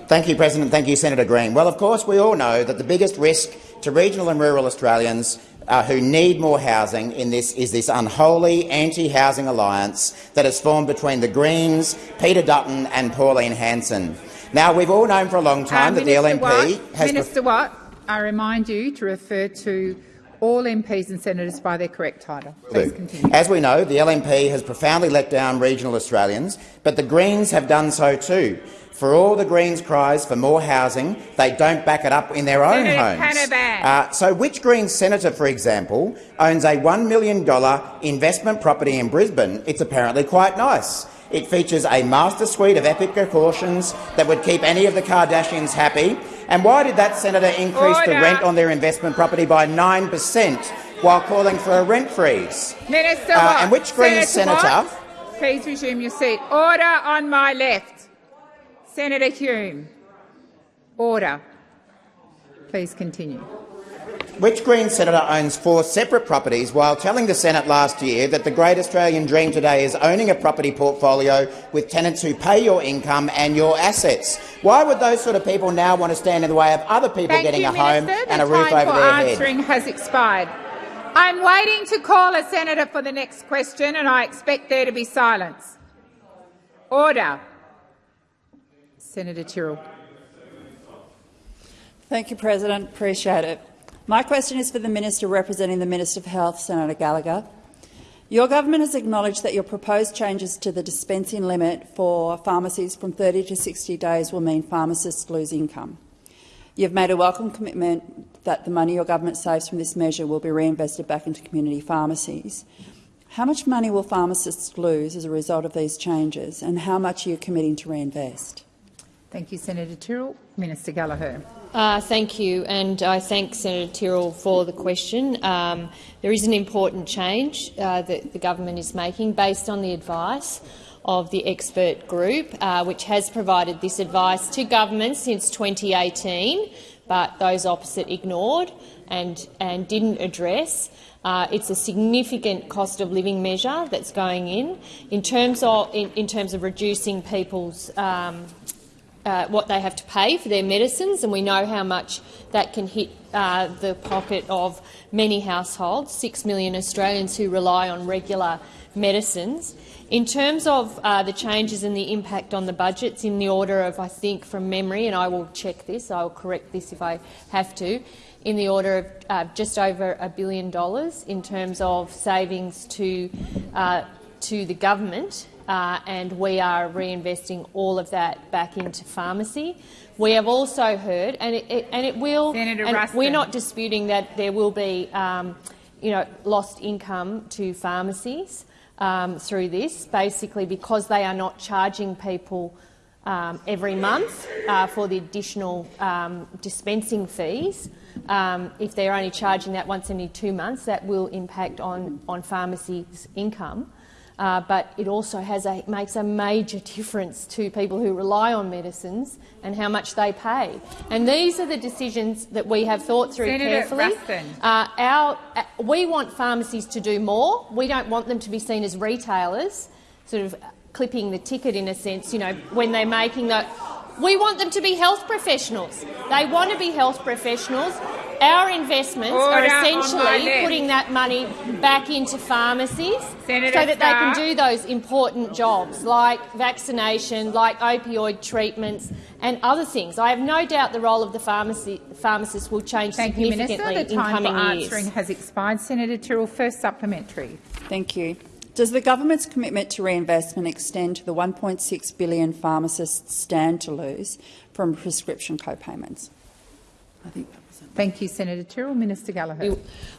S7: Thank you, President. Thank you, Senator Green. Well, of course, we all know that the biggest risk to regional and rural Australians uh, who need more housing in this is this unholy anti-housing alliance that has formed between the Greens, Peter Dutton and Pauline Hanson. Now, we've all known for a long time
S1: Uh,
S7: that the
S1: Minister
S7: LNP
S1: Watt,
S7: has...
S1: Minister Watt, I remind you to refer to all MPs and senators by their correct title. Please continue.
S7: As we know, the LNP has profoundly let down regional Australians, but the Greens have done so too. For all the Greens' cries for more housing, they don't back it up in their own
S1: Senator
S7: homes.
S1: Canavan.
S7: Uh, so which Greens senator, for example, owns a $1 million investment property in Brisbane? It's apparently quite nice. It features a master suite of epic precautions that would keep any of the Kardashians happy. And why did that senator increase the rent on their investment property by 9 per cent while calling for a rent freeze?
S1: Minister
S7: Uh, and which Green
S1: Senator
S7: senator-
S1: please resume your seat. Order on my left. Senator Hume. Order. Please continue.
S7: Which Green senator owns four separate properties while telling the Senate last year that the great Australian dream today is owning a property portfolio with tenants who pay your income and your assets? Why would those sort of people now want to stand in the way of other people
S1: Thank
S7: getting
S1: you,
S7: a home
S1: Minister.
S7: and a roof
S1: time
S7: over
S1: for
S7: their head?
S1: answering has expired. I'm waiting to call a senator for the next question, and I expect there to be silence. Order. Senator Tyrrell.
S11: Thank you, President. Appreciate it. My question is for the Minister representing the Minister for Health, Senator Gallagher. Your government has acknowledged that your proposed changes to the dispensing limit for pharmacies from 30 to 60 days will mean pharmacists lose income. You've made a welcome commitment that the money your government saves from this measure will be reinvested back into community pharmacies. How much money will pharmacists lose as a result of these changes, and how much are you committing to reinvest?
S1: Thank you, Senator Tyrrell. Minister Gallagher.
S4: Uh, thank you, and I thank Senator Tyrrell for the question. Um, there is an important change uh, that the government is making based on the advice of the expert group, uh, which has provided this advice to government since 2018, but those opposite ignored and, and didn't address. Uh, it's a significant cost of living measure that's going in. In terms of, in, in terms of reducing people's um, uh, what they have to pay for their medicines, and we know how much that can hit uh, the pocket of many households, six million Australians who rely on regular medicines. In terms of uh, the changes and the impact on the budgets, in the order of, I think, from memory, and I will check this, I will correct this if I have to, in the order of uh, just over a billion dollars in terms of savings to, uh, to the government, uh, and we are reinvesting all of that back into pharmacy. We have also heard, and it, it and it will,
S1: Senator
S4: and we're not disputing that there will be, um, you know, lost income to pharmacies um, through this, basically because they are not charging people um, every month uh, for the additional um, dispensing fees. Um, if they're only charging that once every two months, that will impact on, on pharmacies' income. Uh, but it also has a, makes a major difference to people who rely on medicines and how much they pay. And these are the decisions that we have thought through
S1: Senator
S4: carefully. Uh, our, uh, we want pharmacies to do more. We don't want them to be seen as retailers, sort of clipping the ticket in a sense, you know, when they're making the... We want them to be health professionals. They want to be health professionals. Our investments are
S1: Order on my
S4: essentially putting that money back into pharmacies
S1: Senator
S4: so that they can do those important jobs like vaccination, like opioid treatments and other things. I have no doubt the role of the pharmacy, pharmacist will change
S1: Thank you,
S4: significantly
S1: Minister. The
S4: in
S1: time
S4: coming
S1: for
S4: years.
S1: answering has expired. Senator Tyrrell, first supplementary.
S11: Thank you. Does the government's commitment to reinvestment extend to the 1.6 billion pharmacists stand to lose from prescription co-payments?
S9: I think that was it.
S1: Thank you, Senator Tyrrell. Minister Gallagher.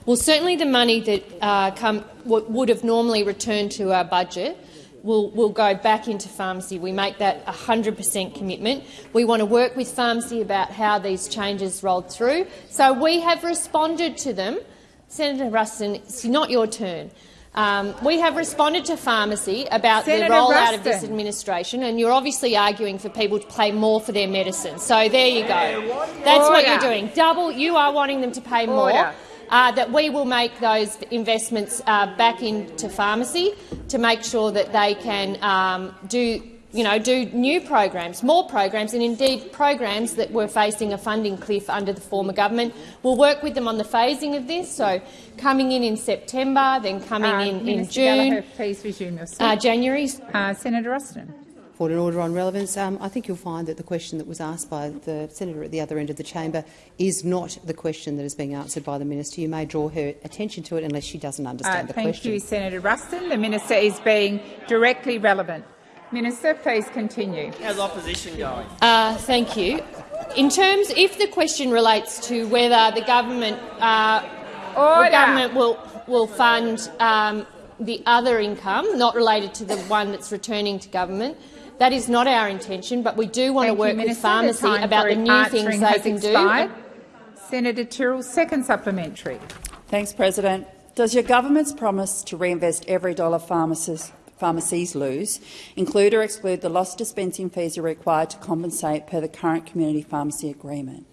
S4: Well, certainly the money that uh, come, would have normally returned to our budget will, will go back into pharmacy. We make that a 100 per cent commitment. We want to work with pharmacy about how these changes rolled through. So we have responded to them. Senator Ruston, it's not your turn. Um, we have responded to pharmacy about
S1: Senator
S4: the rollout of this administration, and you're obviously arguing for people to pay more for their medicine. So there you go. That's what you're doing. Double. You are wanting them to pay more
S1: Order.
S4: uh, that we will make those investments uh, back into pharmacy to make sure that they can um, do, you know, do new programs, more programs, and indeed programs that were facing a funding cliff under the former government. We'll work with them on the phasing of this, so coming in in September, then coming
S1: Uh,
S4: in in June,
S1: Gallagher, please resume your seat.
S4: uh, January.
S1: Uh, Senator Ruston.
S12: Point in order on relevance. Um, I think you'll find that the question that was asked by the senator at the other end of the chamber is not the question that is being answered by the minister. You may draw her attention to it unless she doesn't
S1: Uh,
S12: understand the
S1: thank
S12: question.
S1: you, Senator Ruston. The minister is being directly relevant. Minister, please continue.
S13: How's opposition going?
S4: Uh, thank you. In terms, if the question relates to whether the government, uh, the government will will fund um, the other income, not related to the one that's returning to government, that is not our intention. But we do want
S1: Thank
S4: to
S1: you,
S4: work with
S1: Minister.
S4: pharmacy
S1: the
S4: about the new things they can
S1: expired.
S4: do.
S1: Senator Tyrrell, second supplementary.
S11: Thanks, President. Does your government's promise to reinvest every dollar pharmacists, pharmacies lose include or exclude the lost dispensing fees are required to compensate per the current community pharmacy agreement?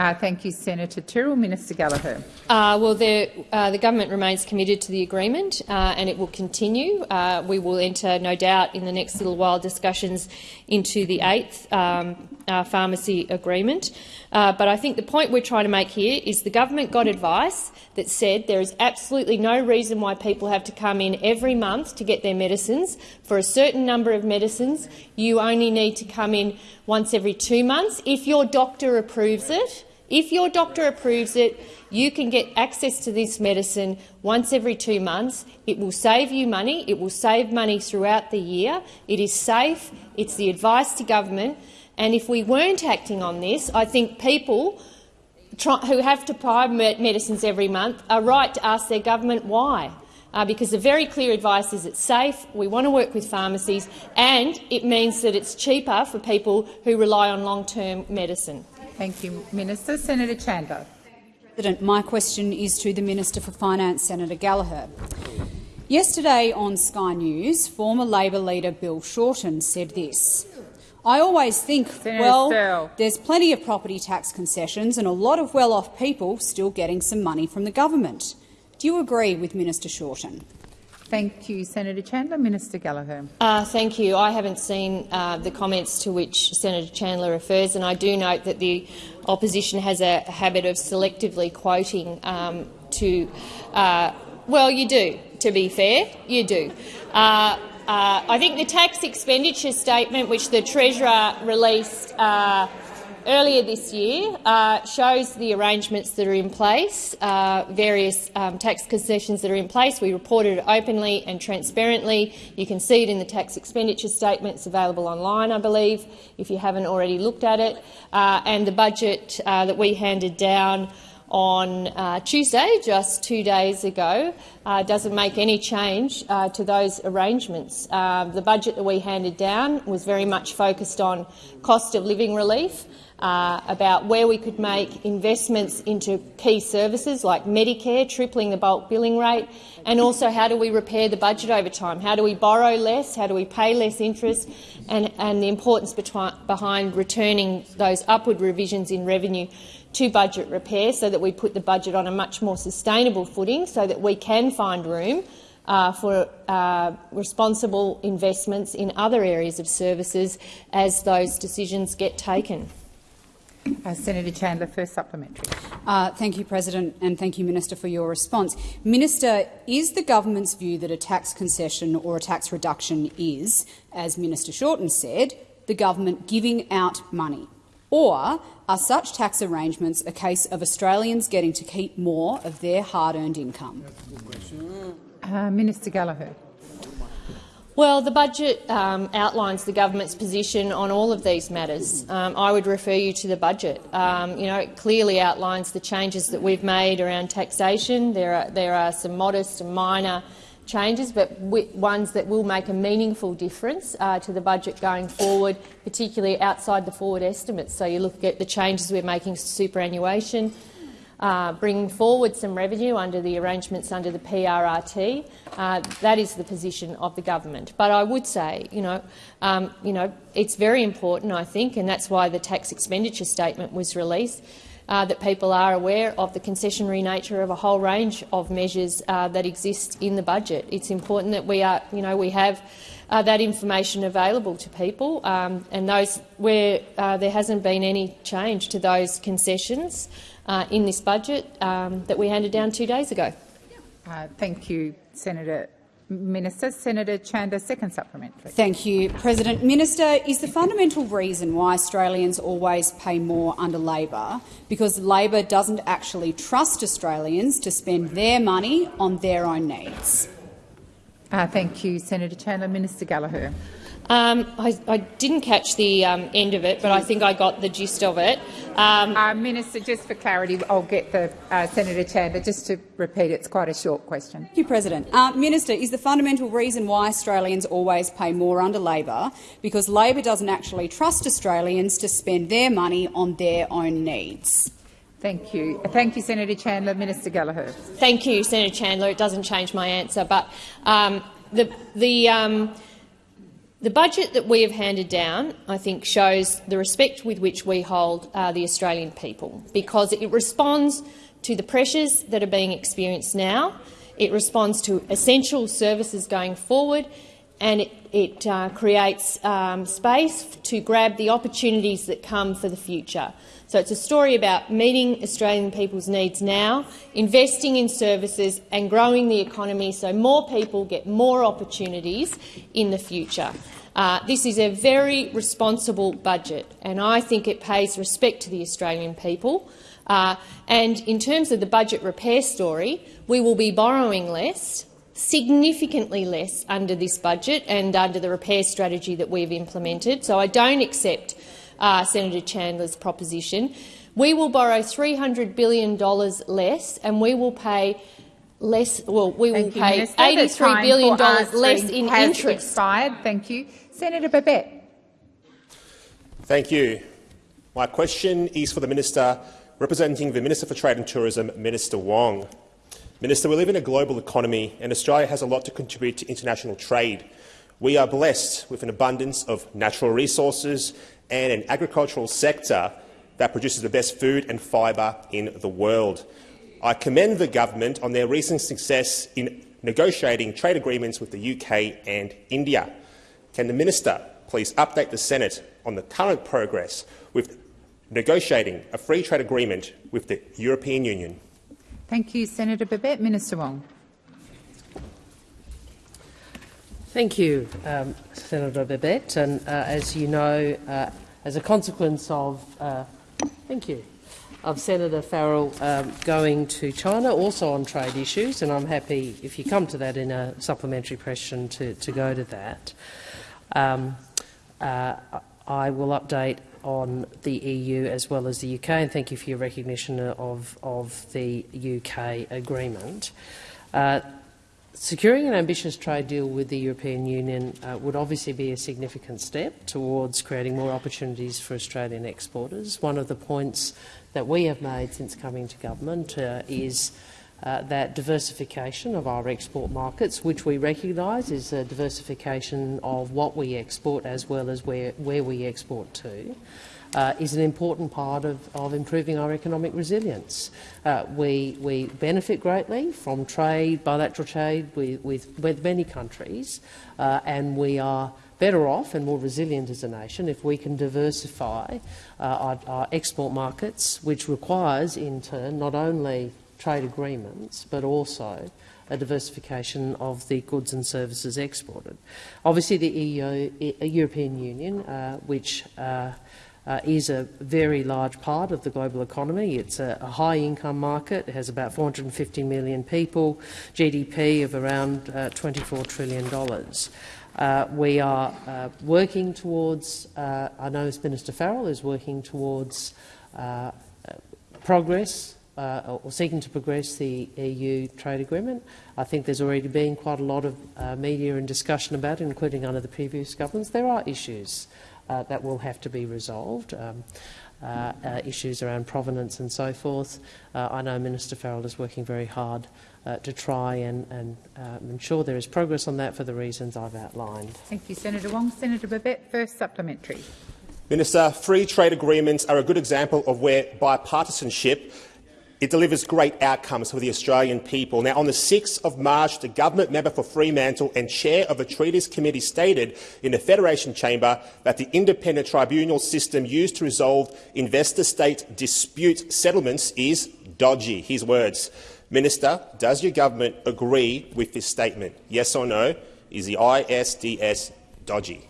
S1: Uh, thank you, Senator Tyrrell. Minister Gallagher.
S4: Uh, well, the, uh, the government remains committed to the agreement uh, and it will continue. Uh, we will enter, no doubt, in the next little while discussions into the eighth um, uh, pharmacy agreement. Uh, but I think the point we're trying to make here is the government got advice that said there is absolutely no reason why people have to come in every month to get their medicines. For a certain number of medicines, you only need to come in once every two months if your doctor approves it. If your doctor approves it, you can get access to this medicine once every two months. It will save you money. It will save money throughout the year. It is safe. It's the advice to government. And if we weren't acting on this, I think people try, who have to buy medicines every month are right to ask their government why. Uh, because the very clear advice is it's safe, we want to work with pharmacies, and it means that it's cheaper for people who rely on long-term medicine.
S1: Thank you, Minister. Senator Chandler.
S14: President, my question is to the Minister for Finance, Senator Gallagher. Yesterday on Sky News, former Labor leader Bill Shorten said this. I always think,
S1: Senator
S14: well,
S1: Searle.
S14: there's plenty of property tax concessions and a lot of well-off people still getting some money from the government. Do you agree with Minister Shorten?
S1: Thank you, Senator Chandler. Minister Gallagher.
S4: Uh, thank you. I haven't seen uh, the comments to which Senator Chandler refers, and I do note that the opposition has a habit of selectively quoting um, to. Uh, well, you do. to be fair. You do. Uh, I think the tax expenditure statement, which the Treasurer released uh, earlier this year, uh, shows the arrangements that are in place, uh, various um, tax concessions that are in place. We reported it openly and transparently. You can see it in the tax expenditure statement. It's available online, I believe, if you haven't already looked at it. Uh, and the budget that we handed down on uh, Tuesday, just two days ago, uh, doesn't make any change uh, to those arrangements. Uh, the budget that we handed down was very much focused on cost of living relief, uh, about where we could make investments into key services like Medicare, tripling the bulk billing rate, and also how do we repair the budget over time? How do we borrow less? How do we pay less interest? And, and the importance behind returning those upward revisions in revenue to budget repair so that we put the budget on a much more sustainable footing so that we can find room uh, for uh, responsible investments in other areas of services as those decisions get taken.
S1: Uh, Senator Chandler, first supplementary.
S14: Uh, thank you, President, and thank you, Minister, for your response. Minister, is the government's view that a tax concession or a tax reduction is, as Minister Shorten said, the government giving out money? Or are such tax arrangements a case of Australians getting to keep more of their hard-earned income?
S1: Uh, Minister Gallagher.
S4: Well, the budget um, outlines the government's position on all of these matters. Um, I would refer you to the budget. Um, you know, it clearly outlines the changes that we've made around taxation. There are, there are some modest and minor changes, but ones that will make a meaningful difference uh, to the budget going forward, particularly outside the forward estimates. So you look at the changes we're making to superannuation, uh, bringing forward some revenue under the arrangements under the PRRT. Uh, that is the position of the government. But I would say, you know, um, you know, it's very important, I think, and that's why the tax expenditure statement was released, uh, that people are aware of the concessionary nature of a whole range of measures uh, that exist in the budget. It's important that we, are, you know, we have uh, that information available to people, um, and those where uh, there hasn't been any change to those concessions uh, in this budget um, that we handed down two days ago.
S1: Uh, thank you, Senator Minister. Senator Chandler, second supplementary.
S14: Thank you, President. Minister, is the fundamental reason why Australians always pay more under Labor because Labor doesn't actually trust Australians to spend their money on their own needs?
S1: Uh, thank you, Senator Chandler. Minister Gallagher.
S4: Um, I, I, didn't catch the um, end of it, but I think I got the gist of it.
S1: Um, uh, Minister, just for clarity, I'll get the uh, Senator Chandler just to repeat. It's quite a short question.
S14: Thank you, President. Uh, Minister, is the fundamental reason why Australians always pay more under Labor because Labor doesn't actually trust Australians to spend their money on their own needs?
S1: Thank you. Thank you, Senator Chandler. Minister Gallagher.
S4: Thank you, Senator Chandler. It doesn't change my answer, but um, the the um, the budget that we have handed down, I think, shows the respect with which we hold uh, the Australian people, because it responds to the pressures that are being experienced now. It responds to essential services going forward, and it, it uh, creates um, space to grab the opportunities that come for the future. So it's a story about meeting Australian people's needs now, investing in services and growing the economy so more people get more opportunities in the future. Uh, this is a very responsible budget, and I think it pays respect to the Australian people. Uh, and in terms of the budget repair story, we will be borrowing less, significantly less under this budget and under the repair strategy that we've implemented. So I don't accept uh, Senator Chandler's proposition. We will borrow $300 billion less and we will pay less. Well, we will pay $83 billion less in interest.
S1: Expired. Thank you. Senator Babet.
S13: Thank you. My question is for the Minister representing the Minister for Trade and Tourism, Minister Wong. Minister, we live in a global economy and Australia has a lot to contribute to international trade. We are blessed with an abundance of natural resources and an agricultural sector that produces the best food and fibre in the world. I commend the government on their recent success in negotiating trade agreements with the UK and India. Can the minister please update the Senate on the current progress with negotiating a free trade agreement with the European Union?
S1: Thank you, Senator Babet. Minister Wong.
S2: Thank you, um, Senator Babet. And uh, as you know, uh, as a consequence of uh, thank you of Senator Farrell um, going to China, also on trade issues, and I'm happy if you come to that in a supplementary question to, to go to that. Um, uh, I will update on the EU as well as the UK, and thank you for your recognition of, of the UK agreement. Uh, Securing an ambitious trade deal with the European Union uh, would obviously be a significant step towards creating more opportunities for Australian exporters. One of the points that we have made since coming to government uh, is uh, that diversification of our export markets, which we recognise is a diversification of what we export as well as where, where we export to uh, is an important part of, of improving our economic resilience. Uh, we, we benefit greatly from trade, bilateral trade with, with, with many countries, uh, and we are better off and more resilient as a nation if we can diversify uh, our, our export markets, which requires, in turn, not only trade agreements, but also a diversification of the goods and services exported. Obviously, the EU, European Union, uh, which uh, uh, is a very large part of the global economy. It's a, a high-income market. It has about 450 million people, GDP of around uh, $24 trillion. Uh, we are uh, working towards, uh, I know Minister Farrell is working towards uh, progress uh, or seeking to progress the EU trade agreement. I think there's already been quite a lot of uh, media and discussion about it, including under the previous governments. There are issues uh, that will have to be resolved. Um, uh, uh, issues around provenance and so forth. Uh, I know Minister Farrell is working very hard uh, to try and, and um, ensure there is progress on that for the reasons I've outlined.
S1: Thank you, Senator Wong. Senator Babet, first supplementary.
S13: Minister, free trade agreements are a good example of where bipartisanship it delivers great outcomes for the Australian people. Now, on the 6th of March, the government member for Fremantle and chair of the Treaties Committee stated in the Federation Chamber that the independent tribunal system used to resolve investor-state dispute settlements is dodgy. His words. Minister, does your government agree with this statement? Yes or no? Is the ISDS dodgy?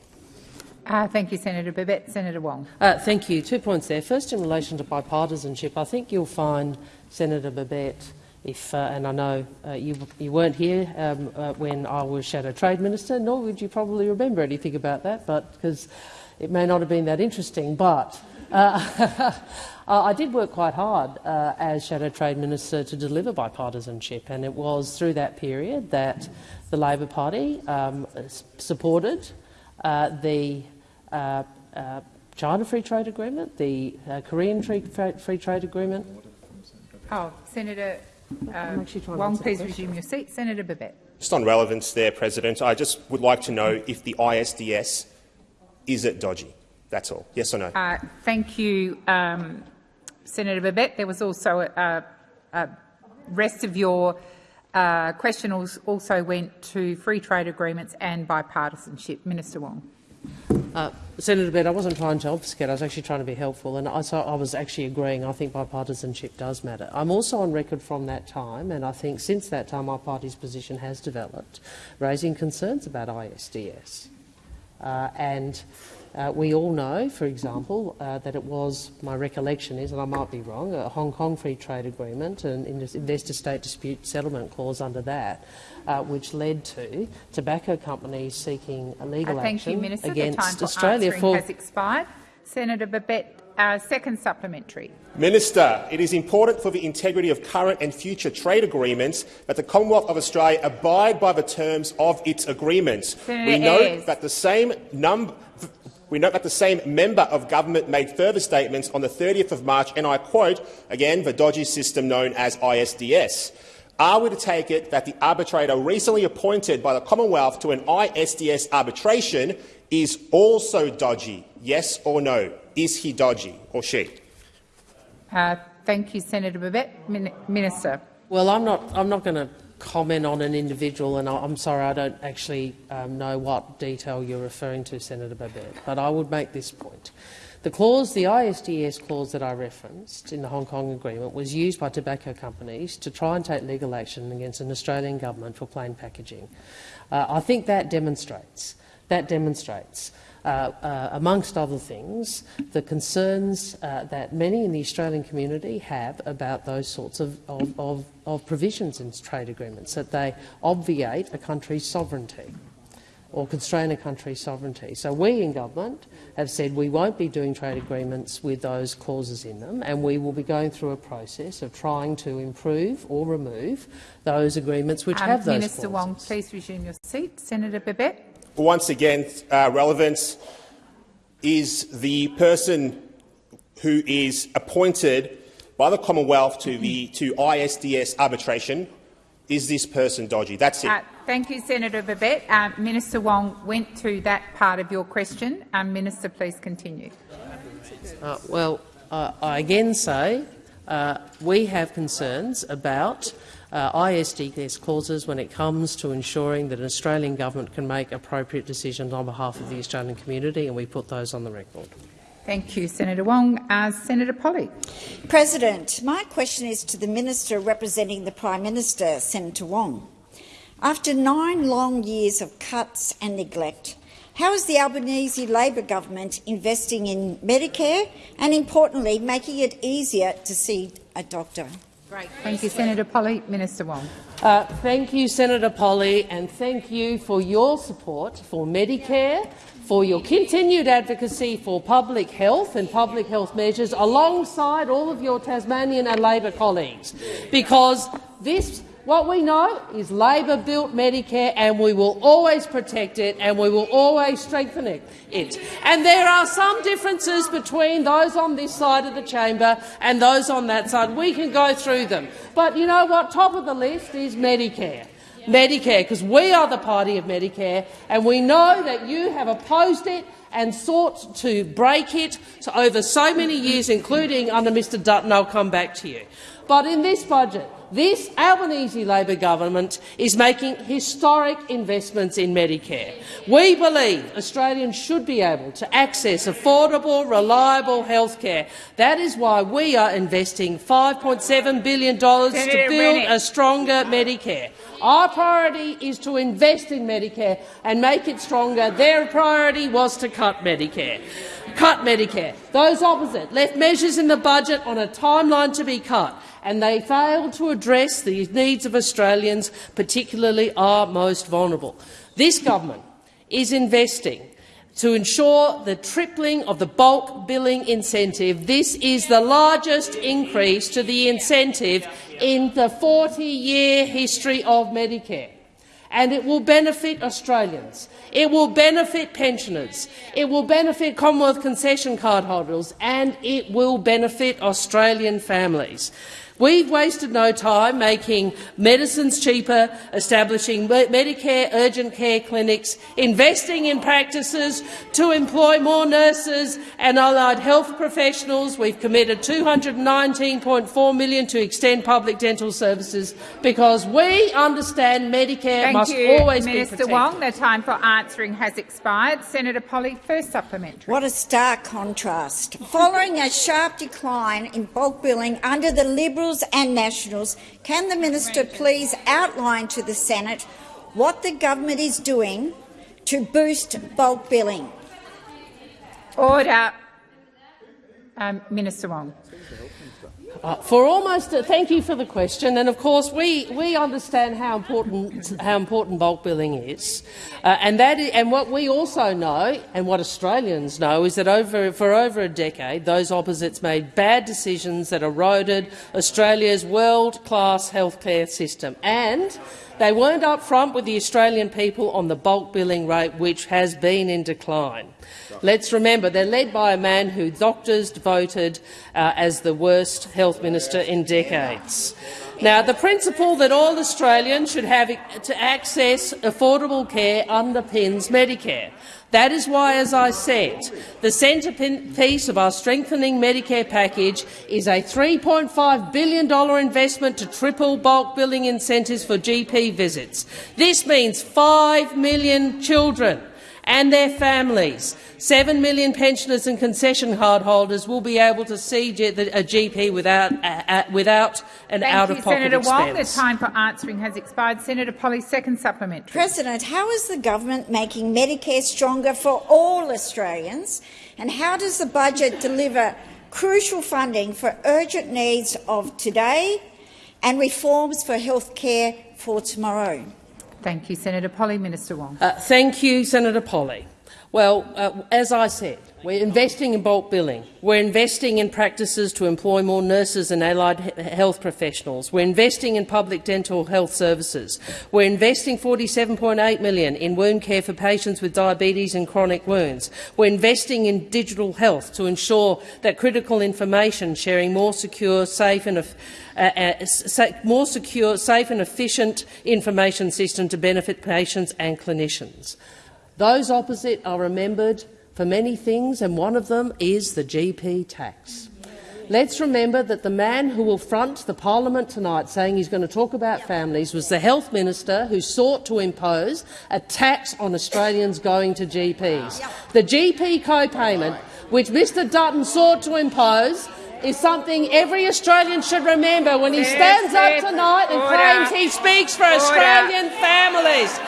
S1: Uh, thank you, Senator Babet. Senator Wong.
S2: Uh, thank you. Two points there. First, in relation to bipartisanship, I think you'll find Senator Babet, if, uh, and I know uh, you, you, weren't here um, uh, when I was Shadow Trade Minister, nor would you probably remember anything about that, but because it may not have been that interesting. But uh, I did work quite hard uh, as Shadow Trade Minister to deliver bipartisanship, and it was through that period that the Labor Party um, supported uh, the China Free Trade Agreement, the Korean Free, Free Trade Agreement,
S1: Oh, Senator uh, Wong, please resume your seat. Senator Babet.
S13: Just on relevance there, President, I just would like to know if the ISDS is it dodgy? That's all. Yes or no?
S1: Uh, thank you, um, Senator Babet. There was also a, a rest of your uh, question also went to free trade agreements and bipartisanship. Minister Wong.
S2: Uh, Senator Bed, I wasn't trying to obfuscate. I was actually trying to be helpful, and I, so I was actually agreeing. I think bipartisanship does matter. I'm also on record from that time, and I think since that time our party's position has developed, raising concerns about ISDS. Uh, and uh, we all know, for example, uh, that it was, my recollection is, and I might be wrong, a Hong Kong Free Trade Agreement and investor-state dispute settlement clause under that, uh, which led to tobacco companies seeking a legal
S1: uh, thank
S2: action
S1: you, Minister.
S2: against
S1: the time
S2: Australia.
S1: For has expired. Senator Babet, uh, second supplementary.
S13: Minister, it is important for the integrity of current and future trade agreements that the Commonwealth of Australia abide by the terms of its agreements.
S1: Senator
S13: we note that the same number we note that the same member of government made further statements on the 30th of March, and I quote, again, the dodgy system known as ISDS. Are we to take it that the arbitrator recently appointed by the Commonwealth to an ISDS arbitration is also dodgy? Yes or no? Is he dodgy or she?
S1: Uh, thank you, Senator Babet. Min Minister.
S2: Well, I'm not. I'm not going to comment on an individual, and I'm sorry, I don't actually um, know what detail you're referring to, Senator Babet, but I would make this point. The clause, the ISDS clause that I referenced in the Hong Kong Agreement was used by tobacco companies to try and take legal action against an Australian government for plain packaging. Uh, I think that demonstrates, that demonstrates uh, uh, amongst other things, the concerns uh, that many in the Australian community have about those sorts of, of, of, of provisions in trade agreements, that they obviate a country's sovereignty or constrain a country's sovereignty. So we in government have said we won't be doing trade agreements with those clauses in them, and we will be going through a process of trying to improve or remove those agreements which
S1: um,
S2: have those
S1: Minister
S2: clauses.
S1: Wong, please resume your seat. Senator Babet.
S13: Once again, uh, relevance is the person who is appointed by the Commonwealth to the to ISDS arbitration. Is this person dodgy? That's it.
S1: Uh, Thank you, Senator Babet. Uh, Minister Wong went to that part of your question. Um, Minister, please continue.
S2: Uh, well, uh, I again say uh, we have concerns about uh, ISDS clauses when it comes to ensuring that an Australian government can make appropriate decisions on behalf of the Australian community, and we put those on the record.
S1: Thank you, Senator Wong. Uh, Senator Polley.
S15: President, my question is to the Minister representing the Prime Minister, Senator Wong. After nine long years of cuts and neglect, how is the Albanese Labor government investing in Medicare and, importantly, making it easier to see a doctor?
S1: Great. Thank you, Senator Polley. Minister Wong.
S2: Uh, thank you, Senator Polley, and thank you for your support for Medicare, for your continued advocacy for public health and public health measures alongside all of your Tasmanian and Labor colleagues, because this what we know is Labor built Medicare and we will always protect it and we will always strengthen it. And there are some differences between those on this side of the chamber and those on that side. We can go through them. But you know what? Top of the list is Medicare. Medicare, because we are the party of Medicare and we know that you have opposed it and sought to break it over so many years, including under Mr Dutton. I'll come back to you. But in this budget, this Albanese Labor government is making historic investments in Medicare. We believe Australians should be able to access affordable, reliable health care. That is why we are investing $5.7 billion to build a stronger Medicare. Our priority is to invest in Medicare and make it stronger. Their priority was to cut Medicare. Cut Medicare. Those opposite left measures in the budget on a timeline to be cut and they fail to address the needs of Australians, particularly our most vulnerable. This government is investing to ensure the tripling of the bulk billing incentive. This is the largest increase to the incentive in the 40-year history of Medicare. And it will benefit Australians. It will benefit pensioners. It will benefit Commonwealth concession card holders, and it will benefit Australian families. We've wasted no time making medicines cheaper, establishing Medicare urgent care clinics, investing in practices to employ more nurses and allied health professionals. We've committed 219.4 million to extend public dental services because we understand Medicare
S1: Thank
S2: must
S1: you,
S2: always
S1: Minister
S2: be protected.
S1: Wong. The time for answering has expired. Senator Polley, first supplementary.
S15: What a stark contrast. Following a sharp decline in bulk billing under the Liberals and Nationals, can the minister please outline to the Senate what the government is doing to boost bulk billing?
S1: Order. Um, Minister Wong.
S2: Uh, for almost, uh, thank you for the question, and of course we, we understand how important how important bulk billing is, uh, and that is, and what we also know, and what Australians know, is that over for over a decade those opposites made bad decisions that eroded Australia's world-class healthcare system, and they weren't upfront with the Australian people on the bulk billing rate, which has been in decline. Let's remember they're led by a man who doctors voted uh, as the worst health minister in decades. Now, the principle that all Australians should have to access affordable care underpins Medicare. That is why, as I said, the centrepiece of our strengthening Medicare package is a $3.5 billion investment to triple bulk billing incentives for GP visits. This means 5 million children and their families. Seven million pensioners and concession card holders will be able to see a GP without, uh, uh, without an out-of-pocket expense.
S1: Senator
S2: expense.
S1: Wong, the time for answering has expired. Senator Polley, second supplementary.
S15: President, how is the government making Medicare stronger for all Australians, and how does the budget deliver crucial funding for urgent needs of today and reforms for health care for tomorrow?
S1: Thank you, Senator Polley. Minister Wong.
S2: Uh, thank you, Senator Polley. Well, uh, as I said, we're investing in bulk billing. We're investing in practices to employ more nurses and allied health professionals. We're investing in public dental health services. We're investing 47.8 million in wound care for patients with diabetes and chronic wounds. We're investing in digital health to ensure that critical information sharing more secure, safe and uh, uh, more secure, safe and efficient information system to benefit patients and clinicians. Those opposite are remembered for many things, and one of them is the GP tax. Let's remember that the man who will front the parliament tonight saying he's going to talk about families was the health minister who sought to impose a tax on Australians going to GPs. The GP co-payment, which Mr Dutton sought to impose, is something every Australian should remember when he stands up tonight and claims he speaks for Australian families.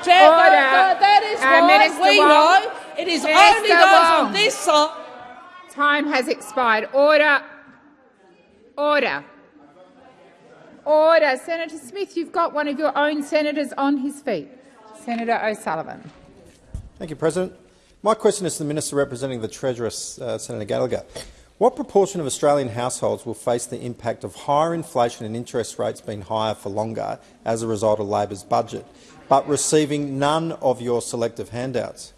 S1: Order.
S2: That is why we know it is
S1: Minister
S2: only those
S1: Wong.
S2: on this side.
S1: Time has expired. Order. Order. Order. Senator Smith, you've got one of your own senators on his feet. Senator O'Sullivan.
S16: Thank you, President. My question is to the Minister representing the Treasurer, uh, Senator Gallagher. What proportion of Australian households will face the impact of higher inflation and interest rates being higher for longer as a result of Labor's budget, but receiving none of your selective handouts?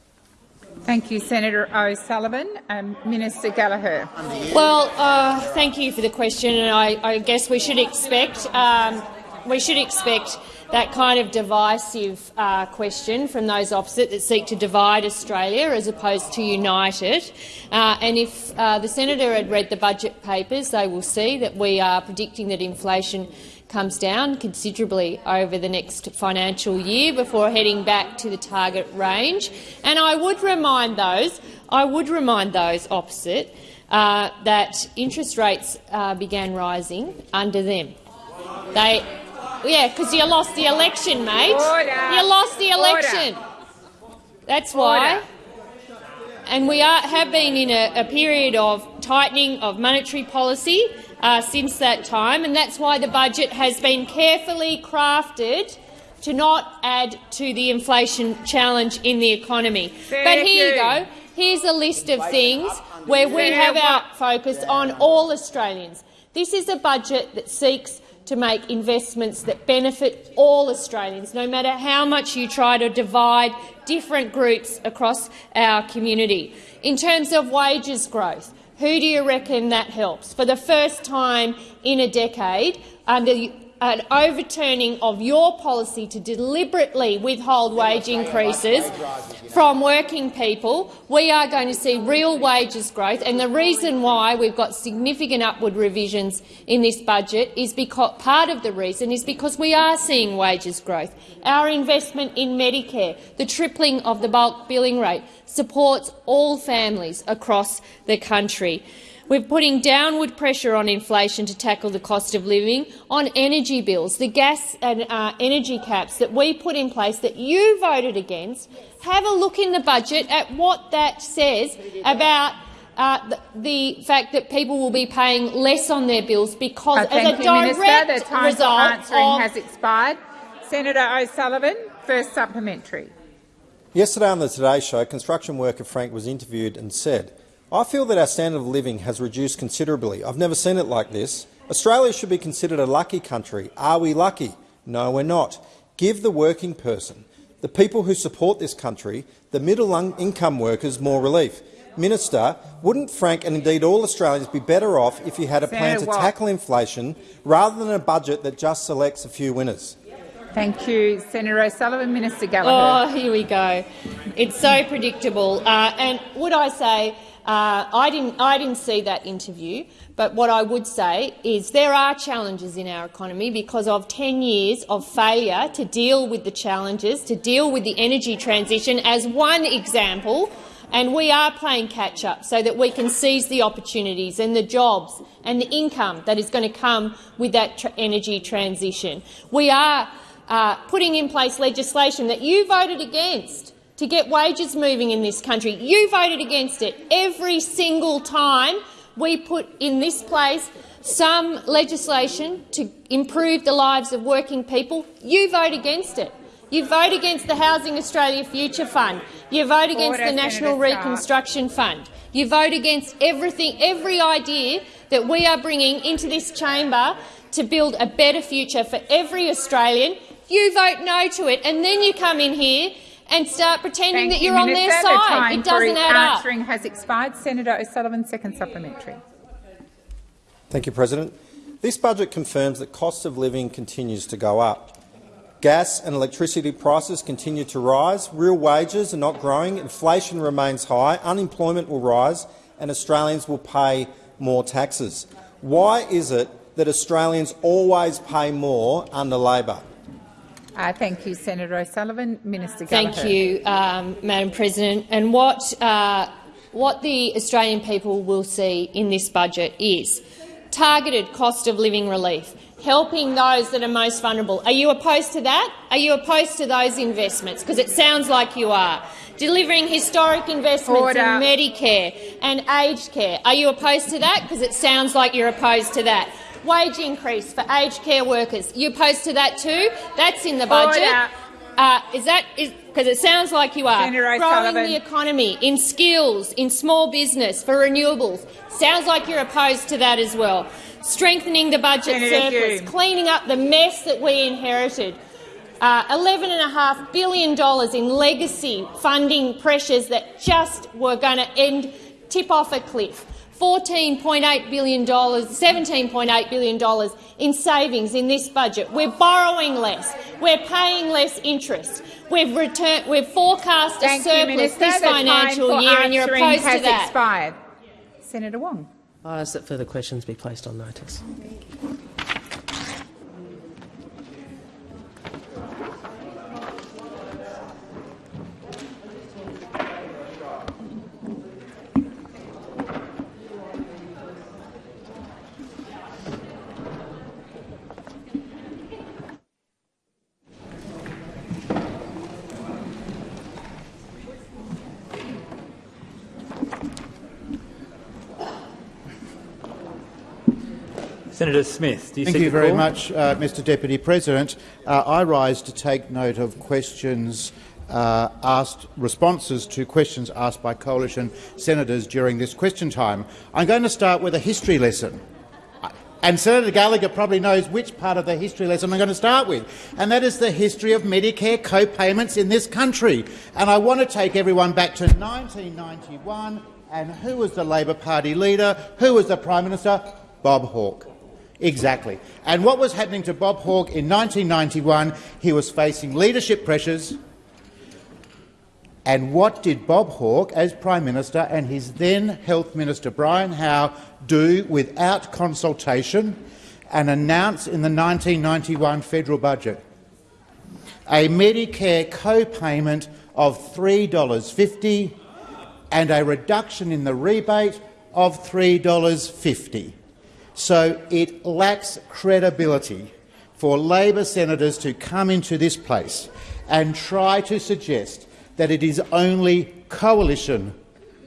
S1: Thank you, Senator O'Sullivan. Um, Minister Gallagher.
S4: Well, uh, thank you for the question, and I, I guess we should expect um, we should expect that kind of divisive uh, question from those opposite that seek to divide Australia as opposed to unite it. Uh, and if uh, the senator had read the budget papers, they will see that we are predicting that inflation comes down considerably over the next financial year before heading back to the target range. And I would remind those, I would remind those opposite uh, that interest rates uh, began rising under them. They, yeah, because you lost the election, mate.
S1: Order.
S4: You lost the election. That's why.
S1: Order.
S4: And we are, have been in a, a period of tightening of monetary policy uh, since that time, and that's why the budget has been carefully crafted to not add to the inflation challenge in the economy. but here you
S1: you.
S4: go. Here's a list of things where we have our focus on all Australians. This is a budget that seeks to make investments that benefit all Australians, no matter how much you try to divide different groups across our community. In terms of wages growth, who do you reckon that helps? For the first time in a decade, under an overturning of your policy to deliberately withhold wage increases from working people, we are going to see real wages growth. And the reason why we've got significant upward revisions in this budget is because part of the reason is because we are seeing wages growth. Our investment in Medicare, the tripling of the bulk billing rate, supports all families across the country. We're putting downward pressure on inflation to tackle the cost of living, on energy bills, the gas and uh, energy caps that we put in place that you voted against. Have a look in the budget at what that says about uh, the, the fact that people will be paying less on their bills because,
S1: Uh,
S4: as
S1: thank
S4: a
S1: you, Minister.
S4: direct
S1: The time for
S4: result
S1: answering
S4: of
S1: has expired. Senator O'Sullivan, first supplementary.
S16: Yesterday on the Today Show, construction worker Frank was interviewed and said, I feel that our standard of living has reduced considerably. I've never seen it like this. Australia should be considered a lucky country. Are we lucky? No, we're not. Give the working person, the people who support this country, the middle-income workers more relief. Minister, wouldn't Frank and indeed all Australians be better off if you had a plan to tackle inflation rather than a budget that just selects a few winners?
S1: Thank you, Senator O'Sullivan. Minister Gallagher.
S4: Oh, here we go. It's so predictable. Uh, and would I say Uh, I, didn't, I didn't see that interview, but what I would say is there are challenges in our economy because of 10 years of failure to deal with the challenges, to deal with the energy transition as one example, and we are playing catch-up so that we can seize the opportunities and the jobs and the income that is going to come with that tra energy transition. We are uh, putting in place legislation that you voted against to get wages moving in this country. You voted against it every single time we put in this place some legislation to improve the lives of working people. You vote against it. You vote against the Housing Australia Future Fund. You vote against
S1: Order,
S4: the National
S1: Senator Stark.
S4: Reconstruction Fund. You vote against everything, every idea that we are bringing into this chamber to build a better future for every Australian. You vote no to it, and then you come in here and start pretending
S1: Thank
S4: that
S1: you,
S4: you're on their
S1: Minister. The
S4: side.
S1: time
S4: It doesn't
S1: for
S4: add up.
S1: answering has expired. Senator O'Sullivan, second supplementary.
S16: Thank you, President. This budget confirms that cost of living continues to go up. Gas and electricity prices continue to rise, real wages are not growing, inflation remains high, unemployment will rise and Australians will pay more taxes. Why is it that Australians always pay more under Labor?
S1: Uh, thank you, Senator O'Sullivan. Minister Gallagher.
S4: Thank you, um, Madam President. And what, uh, what the Australian people will see in this budget is targeted cost of living relief, helping those that are most vulnerable. Are you opposed to that? Are you opposed to those investments? Because it sounds like you are. Delivering historic investments
S1: Order.
S4: in Medicare and aged care. Are you opposed to that? Because it sounds like you're opposed to that. Wage increase for aged care workers. You opposed to that too? That's in the budget. Uh, is that because it sounds like you are growing the economy in skills, in small business, for renewables? Sounds like you're opposed to that as well. Strengthening the budget
S1: Senator
S4: surplus,
S1: Hume.
S4: cleaning up the mess that we inherited. Uh, $11.5 billion in legacy funding pressures that just were going to end, tip off a cliff. $14.8 billion, $17.8 billion in savings in this budget. We're borrowing less. We're paying less interest. We've, returned, we've forecast a
S1: Thank you,
S4: surplus
S1: Minister.
S4: this financial year, and you're
S1: answering
S4: opposed
S1: has
S4: to that.
S1: expired. Senator Wong.
S2: I ask that further questions be placed on notice.
S17: Senator Smith, do you
S3: Thank you very
S17: call?
S3: much, uh, Mr Deputy President. Uh, I rise to take note of questions uh, asked, responses to questions asked by coalition senators during this question time. I'm going to start with a history lesson. And Senator Gallagher probably knows which part of the history lesson I'm going to start with, and that is the history of Medicare co-payments in this country. And I want to take everyone back to 1991, and who was the Labor Party leader? Who was the Prime Minister? Bob Hawke. Exactly. And what was happening to Bob Hawke in 1991? He was facing leadership pressures. And what did Bob Hawke, as Prime Minister, and his then Health Minister Brian Howe do without consultation and announce in the 1991 federal budget? A Medicare co-payment of $3.50 and a reduction in the rebate of $3.50. So it lacks credibility for Labor senators to come into this place and try to suggest that it is only coalition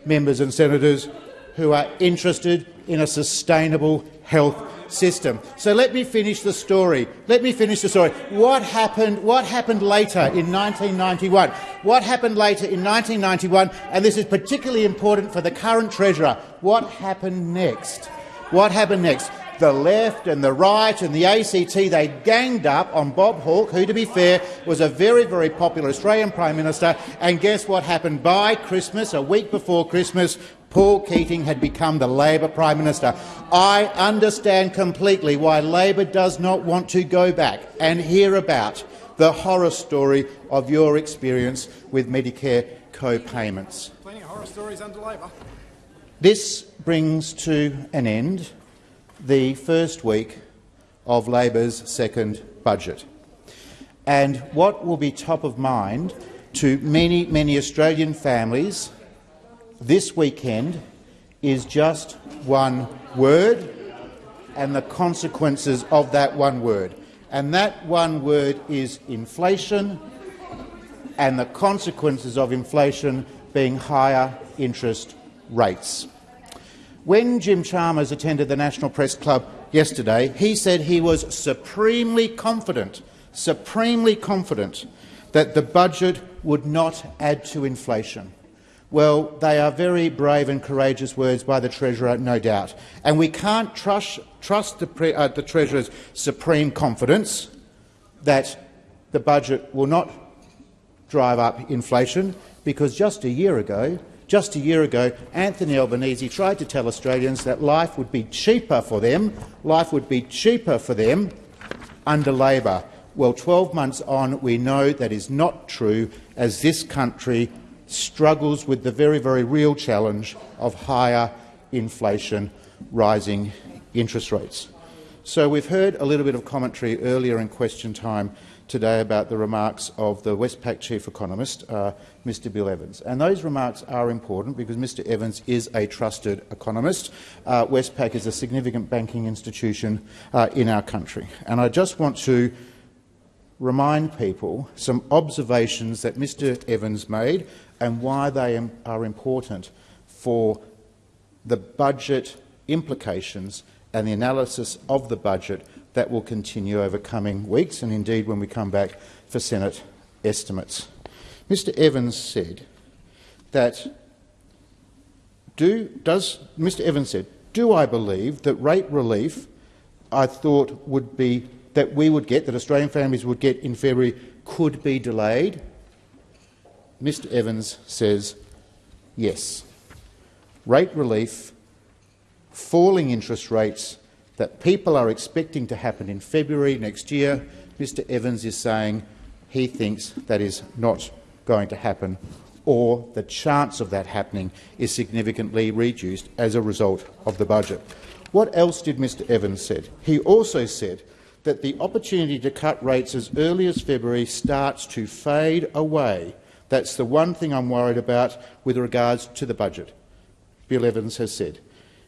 S3: members and senators who are interested in a sustainable health system. So let me finish the story. Let me finish the story. What happened, what happened later in 1991? What happened later in 1991, and this is particularly important for the current Treasurer, what happened next? What happened next? The left and the right and the ACT, they ganged up on Bob Hawke, who, to be fair, was a very, very popular Australian Prime Minister. And guess what happened? By Christmas, a week before Christmas, Paul Keating had become the Labor Prime Minister. I understand completely why Labor does not want to go back and hear about the horror story of your experience with Medicare co-payments.
S18: Plenty of horror stories under Labor.
S3: This brings to an end the first week of Labor's second budget. And what will be top of mind to many, many Australian families this weekend is just one word and the consequences of that one word. And that one word is inflation and the consequences of inflation being higher interest rates. When Jim Chalmers attended the National Press Club yesterday, he said he was supremely confident, supremely confident that the budget would not add to inflation. Well, they are very brave and courageous words by the Treasurer, no doubt. And we can't trust, trust the, uh, the Treasurer's supreme confidence that the budget will not drive up inflation, because just a year ago just a year ago, Anthony Albanese tried to tell Australians that life would be cheaper for them, life would be cheaper for them under Labor. Well, 12 months on, we know that is not true, as this country struggles with the very, very real challenge of higher inflation, rising interest rates. So we've heard a little bit of commentary earlier in question time today about the remarks of the Westpac chief economist, uh, Mr Bill Evans. And those remarks are important because Mr Evans is a trusted economist. Uh, Westpac is a significant banking institution uh, in our country. And I just want to remind people some observations that Mr Evans made and why they are important for the budget implications and the analysis of the budget that will continue over coming weeks and indeed when we come back for Senate estimates. Mr Evans said that do, does Mr Evans said, do I believe that rate relief I thought would be that we would get, that Australian families would get in February, could be delayed? Mr Evans says yes. Rate relief, falling interest rates that people are expecting to happen in February next year, Mr Evans is saying he thinks that is not going to happen or the chance of that happening is significantly reduced as a result of the budget. What else did Mr Evans said? He also said that the opportunity to cut rates as early as February starts to fade away. That's the one thing I'm worried about with regards to the budget, Bill Evans has said.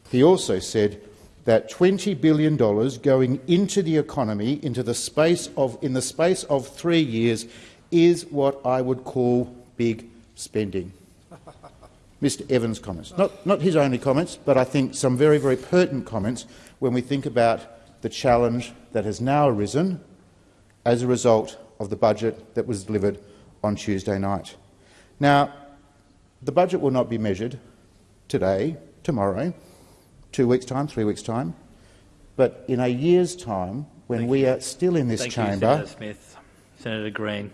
S3: He also said that $20 billion going into the economy into the space of, in the space of three years is what I would call big spending. Mr Evans' comments. Not, not his only comments, but I think some very, very pertinent comments when we think about the challenge that has now arisen as a result of the budget that was delivered on Tuesday night. Now, the budget will not be measured today, tomorrow, two weeks' time, three weeks' time. But in a year's time, when
S17: Thank
S3: we
S17: you.
S3: are still in this
S17: Thank
S3: chamber—
S17: you, Senator Smith. Senator Green.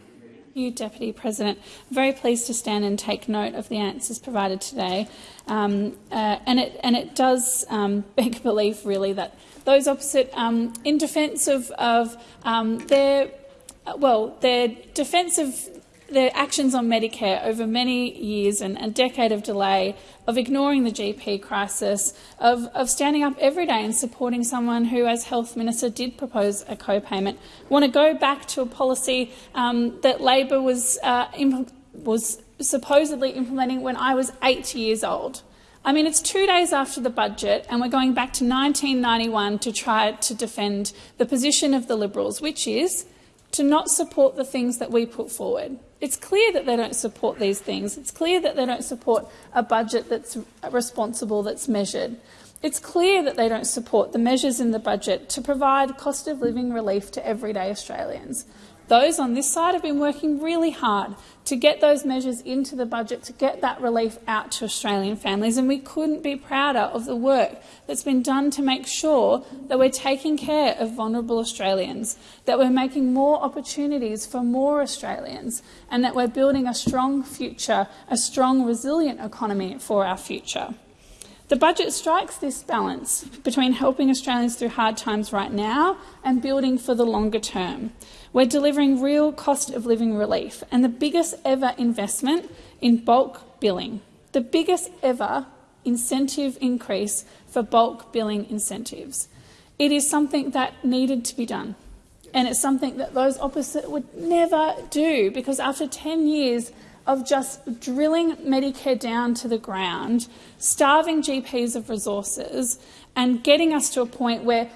S10: you, Deputy President. Very pleased to stand and take note of the answers provided today. Um, uh, and, it, and it does um, beg belief, really, that those opposite, um, in defence of, of um, their, well, their defence of their actions on Medicare over many years and a decade of delay, of ignoring the GP crisis, of, of standing up every day and supporting someone who, as Health Minister, did propose a co-payment. want to go back to a policy um, that Labor was, uh, was supposedly implementing when I was eight years old. I mean, it's two days after the budget, and we're going back to 1991 to try to defend the position of the Liberals, which is to not support the things that we put forward. It's clear that they don't support these things. It's clear that they don't support a budget that's responsible, that's measured. It's clear that they don't support the measures in the budget to provide cost of living relief to everyday Australians. Those on this side have been working really hard to get those measures into the budget, to get that relief out to Australian families, and we couldn't be prouder of the work that's been done to make sure that we're taking care of vulnerable Australians, that we're making more opportunities for more Australians, and that we're building a strong future, a strong, resilient economy for our future. The budget strikes this balance between helping Australians through hard times right now and building for the longer term. We're delivering real cost of living relief and the biggest ever investment in bulk billing, the biggest ever incentive increase for bulk billing incentives. It is something that needed to be done. And it's something that those opposite would never do because after 10 years of just drilling Medicare down to the ground, starving GPs of resources, and getting us to a point where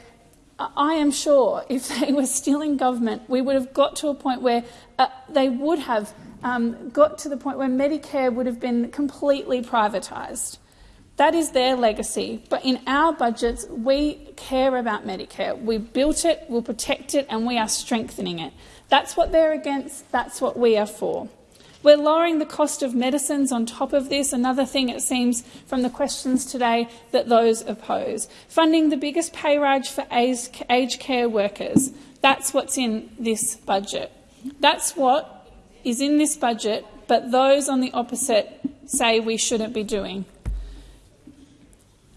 S10: I am sure if they were still in government, we would have got to a point where uh, they would have um, got to the point where Medicare would have been completely privatised. That is their legacy. But in our budgets, we care about Medicare. We built it, we'll protect it, and we are strengthening it. That's what they're against, that's what we are for. We're lowering the cost of medicines on top of this, another thing it seems from the questions today that those oppose. Funding the biggest pay rise for aged care workers. That's what's in this budget. That's what is in this budget, but those on the opposite say we shouldn't be doing.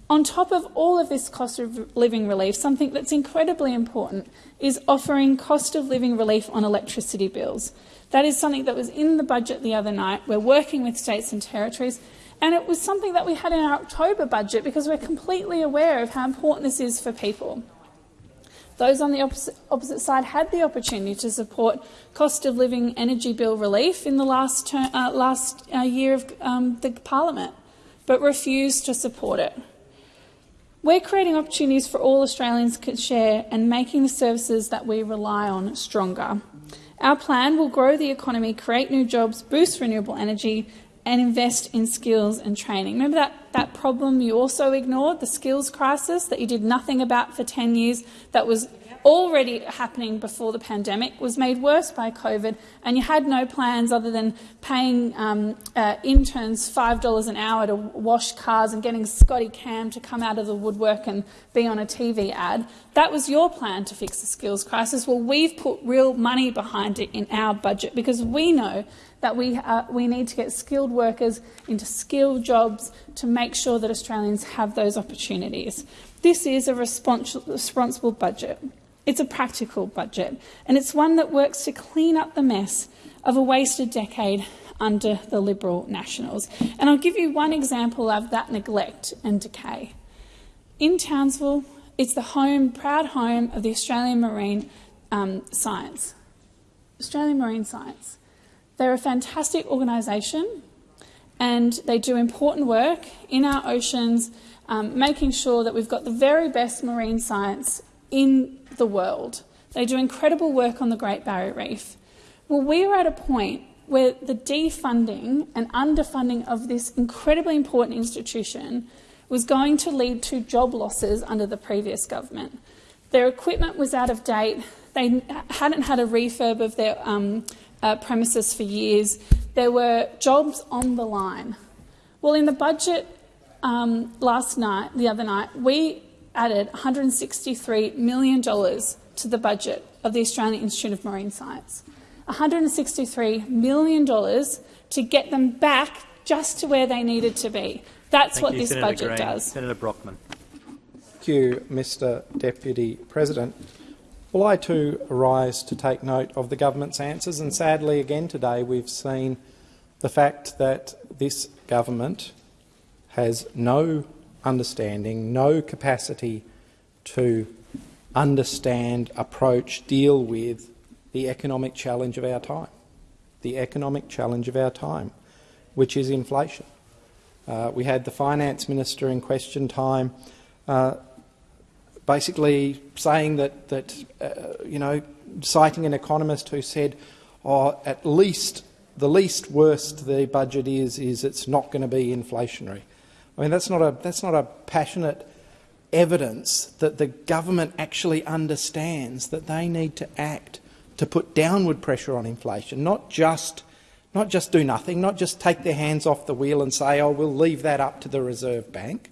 S10: On top of all of this cost of living relief, something that's incredibly important is offering cost of living relief on electricity bills. That is something that was in the budget the other night. We're working with states and territories, and it was something that we had in our October budget because we're completely aware of how important this is for people. Those on the opposite, opposite side had the opportunity to support cost of living energy bill relief in the last, term, uh, last uh, year of um, the parliament, but refused to support it. We're creating opportunities for all Australians to share and making the services that we rely on stronger. Our plan will grow the economy, create new jobs, boost renewable energy and invest in skills and training. Remember that, that problem you also ignored, the skills crisis that you did nothing about for 10 years that was already happening before the pandemic was made worse by COVID, and you had no plans other than paying um, uh, interns $5 an hour to wash cars and getting Scotty Cam to come out of the woodwork and be on a TV ad. That was your plan to fix the skills crisis. Well, we've put real money behind it in our budget because we know that we, uh, we need to get skilled workers into skilled jobs to make sure that Australians have those opportunities. This is a respons responsible budget. It's a practical budget, and it's one that works to clean up the mess of a wasted decade under the Liberal Nationals. And I'll give you one example of that neglect and decay. In Townsville, it's the home, proud home of the Australian Marine um, Science. Australian Marine Science. They're a fantastic organisation and they do important work in our oceans, um, making sure that we've got the very best marine science in the world. They do incredible work on the Great Barrier Reef. Well, we are at a point where the defunding and underfunding of this incredibly important institution was going to lead to job losses under the previous government. Their equipment was out of date. They hadn't had a refurb of their um, uh, premises for years. There were jobs on the line. Well, in the budget um, last night, the other night, we added $163 million to the budget of the Australian Institute of Marine Science. $163 million to get them back just to where they needed to be. That's
S17: Thank
S10: what
S17: you,
S10: this
S17: Senator
S10: budget
S17: Green.
S10: does.
S17: Senator Brockman.
S18: Thank you, Mr Deputy President. Well, I too rise to take note of the government's answers, and sadly again today we've seen the fact that this government has no understanding, no capacity to understand, approach, deal with the economic challenge of our time, the economic challenge of our time, which is inflation. Uh, we had the finance minister in question time uh, basically saying that, that uh, you know, citing an economist who said, oh, at least the least worst the budget is, is it's not going to be inflationary. I mean, that's not a, that's not a passionate evidence that the government actually understands that they need to act to put downward pressure on inflation, not just, not just do nothing, not just take their hands off the wheel and say, oh, we'll leave that up to the Reserve Bank.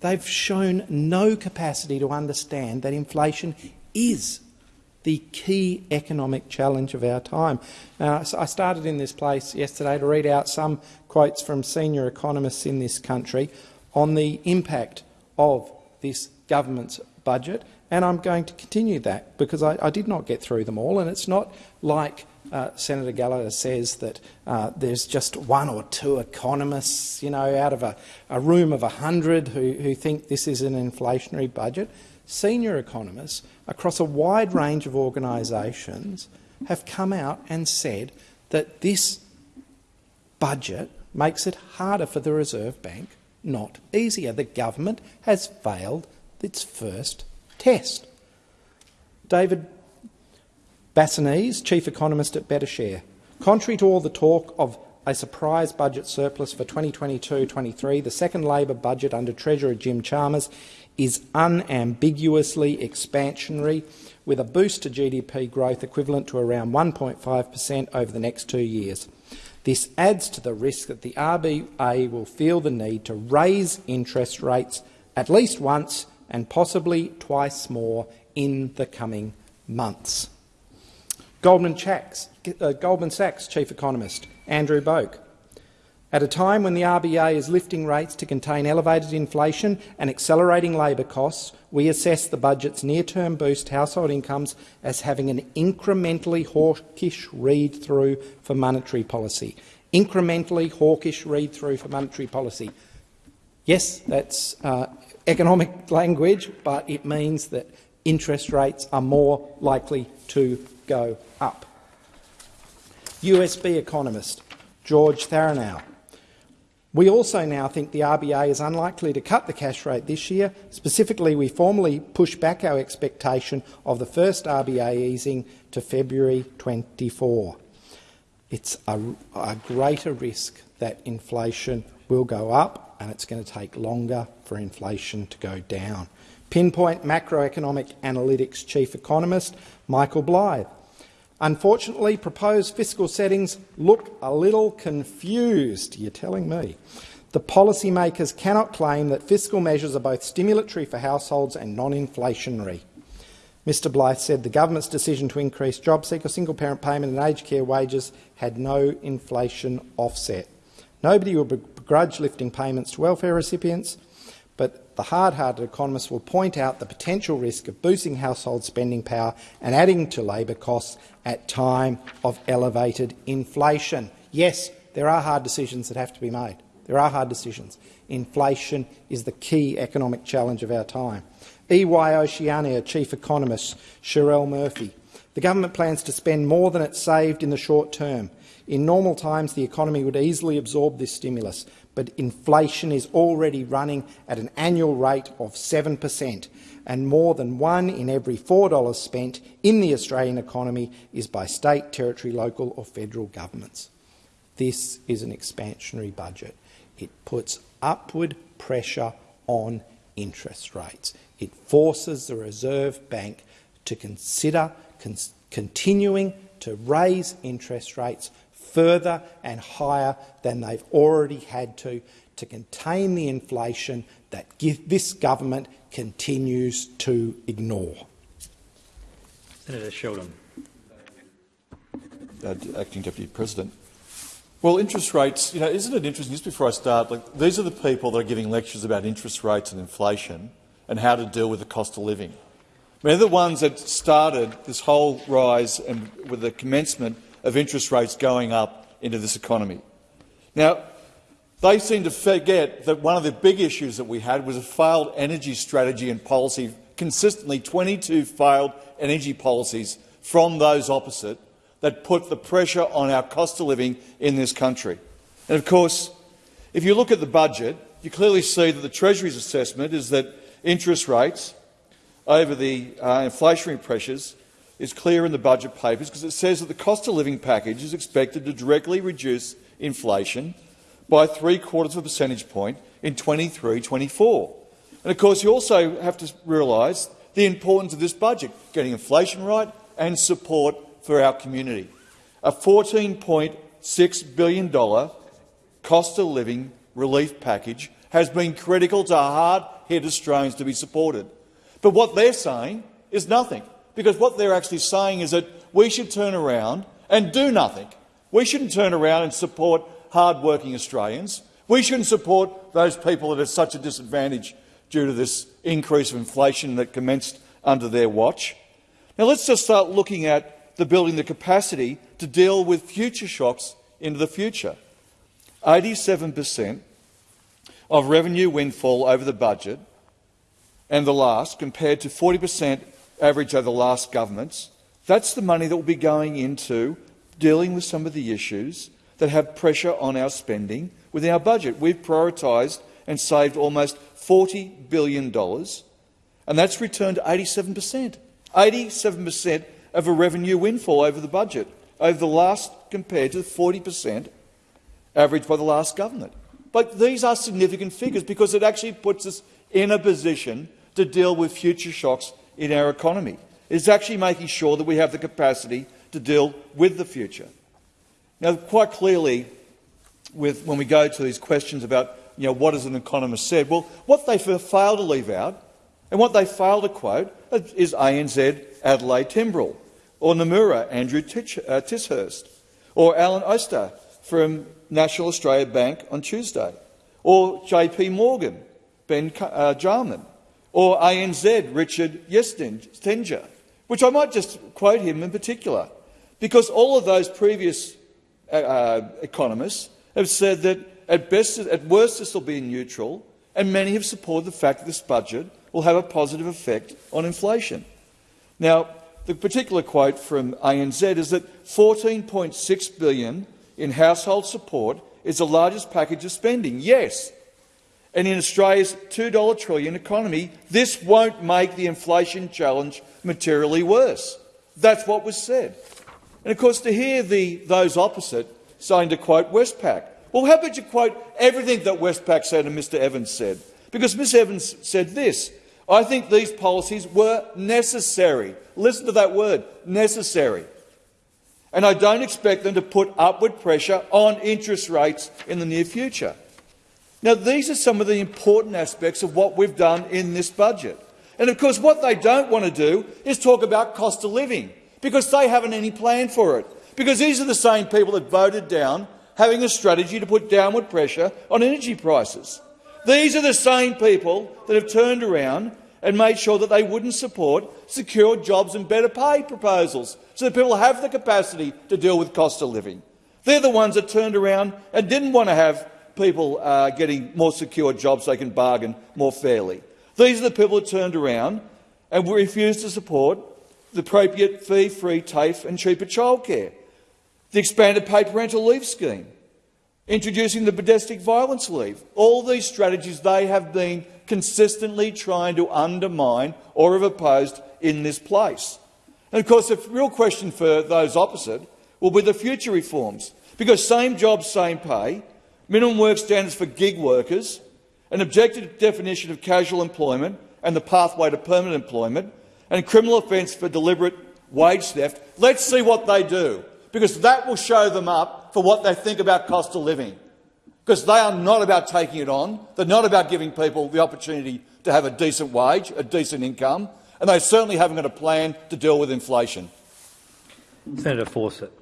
S18: They've shown no capacity to understand that inflation is the key economic challenge of our time. Now, I started in this place yesterday to read out some quotes from senior economists in this country on the impact of this government's budget, and I'm going to continue that because I, I did not get through them all, and it's not like uh, Senator Gallagher says that uh, there's just one or two economists, you know, out of a, a room of 100 who, who think this is an inflationary budget. Senior economists across a wide range of organisations have come out and said that this budget makes it harder for the Reserve Bank, not easier. The government has failed its first test. David Bassanese, Chief Economist at BetaShares. Contrary to all the talk of a surprise budget surplus for 2022-23, the second Labor budget under Treasurer Jim Chalmers is unambiguously expansionary, with a boost to GDP growth equivalent to around 1.5 per cent over the next two years. This adds to the risk that the RBA will feel the need to raise interest rates at least once and possibly twice more in the coming months. Goldman Sachs, uh, Goldman Sachs chief economist Andrew Boak. At a time when the RBA is lifting rates to contain elevated inflation and accelerating labour costs, we assess the budget's near-term boost to household incomes as having an incrementally hawkish read-through for monetary policy. Incrementally hawkish read-through for monetary policy. Yes, that's uh, economic language, but it means that interest rates are more likely to go up. UBS economist George Tharenou. We also now think the RBA is unlikely to cut the cash rate this year. Specifically, we formally push back our expectation of the first RBA easing to February 24. It's a, a greater risk that inflation will go up and it's going to take longer for inflation to go down. Pinpoint macroeconomic analytics chief economist Michael Blythe. Unfortunately, proposed fiscal settings look a little confused, you're telling me. The policymakers cannot claim that fiscal measures are both stimulatory for households and non-inflationary. Mr Blythe said the government's decision to increase JobSeeker single-parent payment and aged care wages had no inflation offset. Nobody will begrudge lifting payments to welfare recipients, but the hard-hearted economists will point out the potential risk of boosting household spending power and adding to labour costs at time of elevated inflation. Yes, there are hard decisions that have to be made. There are hard decisions. Inflation is the key economic challenge of our time. EY Oceania chief economist Cherelle Murphy. The government plans to spend more than it saved in the short term. In normal times, the economy would easily absorb this stimulus, but inflation is already running at an annual rate of 7 per cent and more than one in every $4 spent in the Australian economy is by state, territory, local or federal governments. This is an expansionary budget. It puts upward pressure on interest rates. It forces the Reserve Bank to consider con continuing to raise interest rates further and higher than they've already had to to contain the inflation that this government continues to ignore.
S17: Senator Sheldon.
S19: Uh, Acting Deputy President. Well, interest rates, you know, isn't it interesting, just before I start, like, these are the people that are giving lectures about interest rates and inflation and how to deal with the cost of living. I mean, they're the ones that started this whole rise and with the commencement of interest rates going up into this economy. Now, they seem to forget that one of the big issues that we had was a failed energy strategy and policy, consistently 22 failed energy policies from those opposite that put the pressure on our cost of living in this country. And of course, if you look at the budget, you clearly see that the Treasury's assessment is that interest rates over the uh, inflationary pressures is clear in the budget papers because it says that the cost of living package is expected to directly reduce inflation by three quarters of a percentage point in 23-24. And of course, you also have to realise the importance of this budget, getting inflation right and support for our community. A $14.6 billion cost of living relief package has been critical to hard-hit Australians to be supported. But what they're saying is nothing, because what they're actually saying is that we should turn around and do nothing. We shouldn't turn around and support hard-working Australians. We shouldn't support those people that are such a disadvantage due to this increase of inflation that commenced under their watch. Now let's just start looking at the building the capacity to deal with future shocks into the future. 87 per cent of revenue windfall over the budget and the last, compared to 40 per cent average over the last governments, that's the money that will be going into dealing with some of the issues that have pressure on our spending within our budget. We've prioritised and saved almost $40 billion, and that's returned 87 per cent. 87 per cent of a revenue windfall over the budget over the last compared to the 40 per cent averaged by the last government. But these are significant figures because it actually puts us in a position to deal with future shocks in our economy. It's actually making sure that we have the capacity to deal with the future. Now, quite clearly, with, when we go to these questions about you know, what has an economist said, well, what they fail to leave out and what they fail to quote is ANZ Adelaide Timbrell, or Nomura Andrew uh, Ticehurst, or Alan Oster from National Australia Bank on Tuesday, or JP Morgan, Ben uh, Jarman, or ANZ Richard Yetsenga, which I might just quote him in particular, because all of those previous uh, uh, economists have said that at, best, at worst this will be neutral, and many have supported the fact that this budget will have a positive effect on inflation. Now, the particular quote from ANZ is that 14.6 billion in household support is the largest package of spending. Yes, and in Australia's $2 trillion economy, this won't make the inflation challenge materially worse. That's what was said. And of course, to hear the, those opposite saying to quote Westpac, well, how about you quote everything that Westpac said and Mr Evans said? Because Ms Evans said this, I think these policies were necessary. Listen to that word, necessary. And I don't expect them to put upward pressure on interest rates in the near future. Now, these are some of the important aspects of what we've done in this budget. And of course, what they don't want to do is talk about cost of living, because they haven't any plan for it. Because these are the same people that voted down having a strategy to put downward pressure on energy prices. These are the same people that have turned around and made sure that they wouldn't support secure jobs and better pay proposals so that people have the capacity to deal with cost of living. They're the ones that turned around and didn't want to have people are getting more secure jobs so they can bargain more fairly. These are the people who turned around and refused to support the appropriate fee-free TAFE and cheaper childcare, the expanded paid parental leave scheme, introducing the domestic violence leave. All these strategies they have been consistently trying to undermine or have opposed in this place. And of course, the real question for those opposite will be the future reforms, because same job, same pay, minimum work standards for gig workers, an objective definition of casual employment and the pathway to permanent employment, and criminal offence for deliberate wage theft. Let's see what they do, because that will show them up for what they think about cost of living. Because they are not about taking it on, they're not about giving people the opportunity to have a decent wage, a decent income, and they certainly haven't got a plan to deal with inflation.
S17: Senator Fawcett.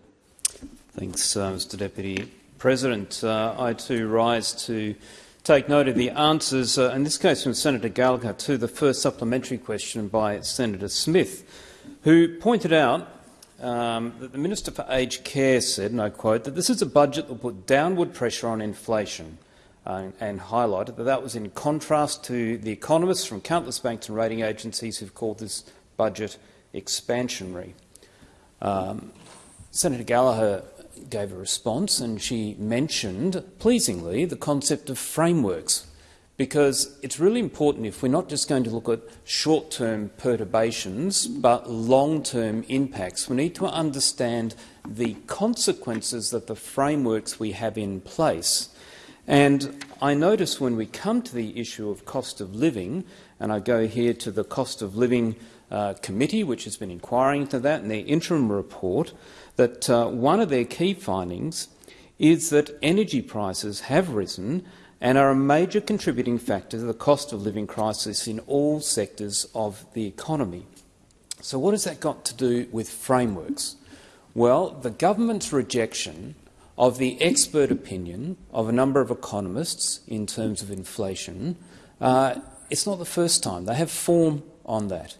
S20: Thanks, uh, Mr Deputy President. Uh, I too rise to take note of the answers, uh, in this case from Senator Gallagher, to the first supplementary question by Senator Smith, who pointed out um, that the Minister for Aged Care said, and I quote, that this is a budget that will put downward pressure on inflation uh, and highlighted that that was in contrast to the economists from countless banks and rating agencies who've called this budget expansionary. Um, Senator Gallagher gave a response and she mentioned, pleasingly, the concept of frameworks, because it's really important if we're not just going to look at short-term perturbations but long-term impacts, we need to understand the consequences that the frameworks we have in place. And I notice when we come to the issue of cost of living, and I go here to the cost of living uh, committee, which has been inquiring into that, and their interim report, that uh, one of their key findings is that energy prices have risen and are a major contributing factor to the cost of living crisis in all sectors of the economy. So what has that got to do with frameworks? Well, the government's rejection of the expert opinion of a number of economists in terms of inflation, uh, it's not the first time. They have form on that.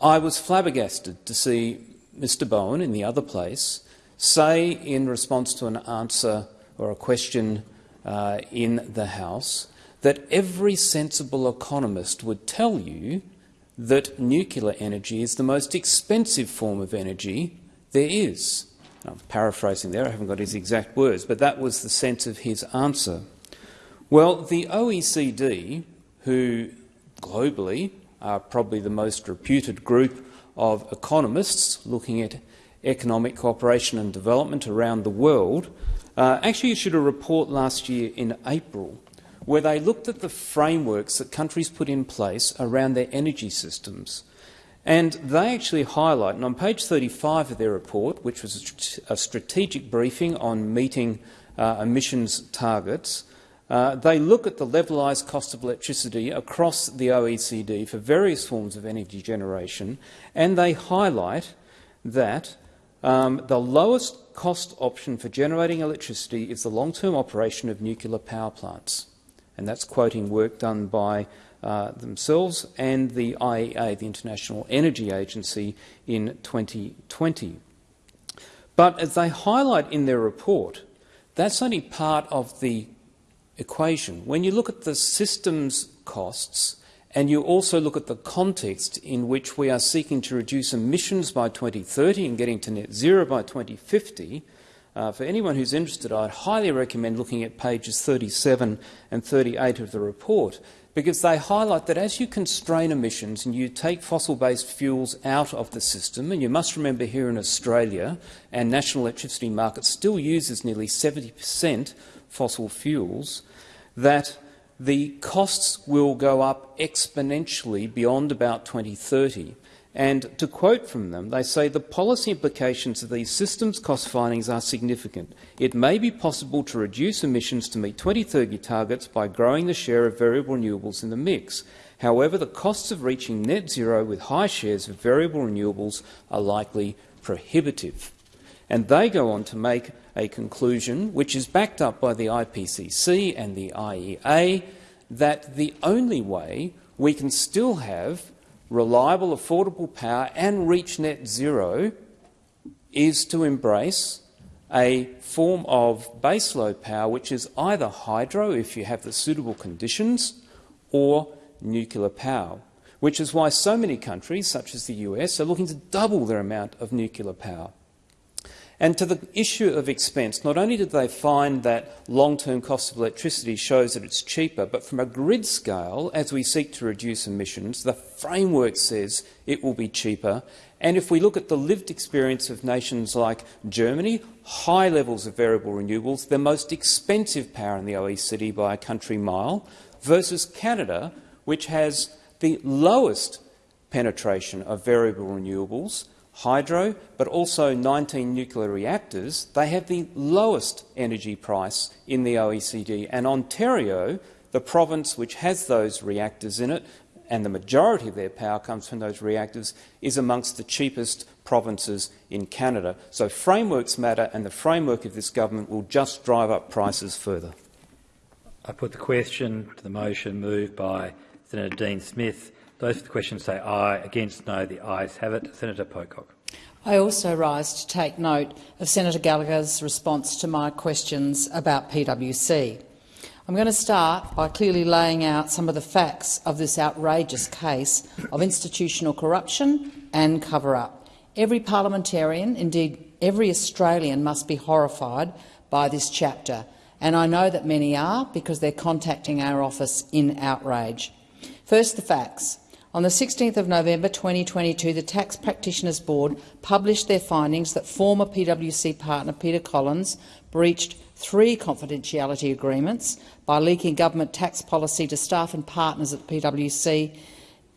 S20: I was flabbergasted to see Mr Bowen in the other place say in response to an answer or a question uh, in the House that every sensible economist would tell you that nuclear energy is the most expensive form of energy there is. I'm paraphrasing there, I haven't got his exact words, but that was the sense of his answer. Well, the OECD, who globally are probably the most reputed group of economists looking at economic cooperation and development around the world, uh, actually issued a report last year in April where they looked at the frameworks that countries put in place around their energy systems. And they actually highlight, and on page 35 of their report, which was a strategic briefing on meeting uh, emissions targets, uh, they look at the levelised cost of electricity across the OECD for various forms of energy generation, and they highlight that um, the lowest cost option for generating electricity is the long-term operation of nuclear power plants and that's quoting work done by uh, themselves and the IEA, the International Energy Agency, in 2020. But as they highlight in their report, that's only part of the equation. When you look at the systems costs and you also look at the context in which we are seeking to reduce emissions by 2030 and getting to net zero by 2050, uh, for anyone who's interested, I'd highly recommend looking at pages 37 and 38 of the report because they highlight that as you constrain emissions and you take fossil-based fuels out of the system, and you must remember here in Australia, our national electricity market still uses nearly 70 per cent fossil fuels, that the costs will go up exponentially beyond about 2030. And to quote from them, they say the policy implications of these systems cost findings are significant. It may be possible to reduce emissions to meet 2030 targets by growing the share of variable renewables in the mix. However, the costs of reaching net zero with high shares of variable renewables are likely prohibitive. And they go on to make a conclusion, which is backed up by the IPCC and the IEA, that the only way we can still have reliable, affordable power and reach net zero is to embrace a form of baseload power which is either hydro, if you have the suitable conditions, or nuclear power, which is why so many countries, such as the US, are looking to double their amount of nuclear power. And to the issue of expense, not only did they find that long-term cost of electricity shows that it's cheaper, but from a grid scale, as we seek to reduce emissions, the framework says it will be cheaper. And if we look at the lived experience of nations like Germany, high levels of variable renewables, the most expensive power in the OECD by a country mile, versus Canada, which has the lowest penetration of variable renewables, hydro, but also 19 nuclear reactors, they have the lowest energy price in the OECD. And Ontario, the province which has those reactors in it, and the majority of their power comes from those reactors, is amongst the cheapest provinces in Canada. So frameworks matter, and the framework of this government will just drive up prices further.
S17: I put the question to the motion moved by Senator Dean Smith. Those for the question say aye. Against no. The ayes have it. Senator Pocock.
S9: I also rise to take note of Senator Gallagher's response to my questions about PwC. I'm going to start by clearly laying out some of the facts of this outrageous case of institutional corruption and cover-up. Every parliamentarian, indeed every Australian, must be horrified by this chapter, and I know that many are because they're contacting our office in outrage. First, the facts. On the 16th of November 2022, the Tax Practitioners Board published their findings that former PwC partner Peter Collins breached three confidentiality agreements by leaking government tax policy to staff and partners at PwC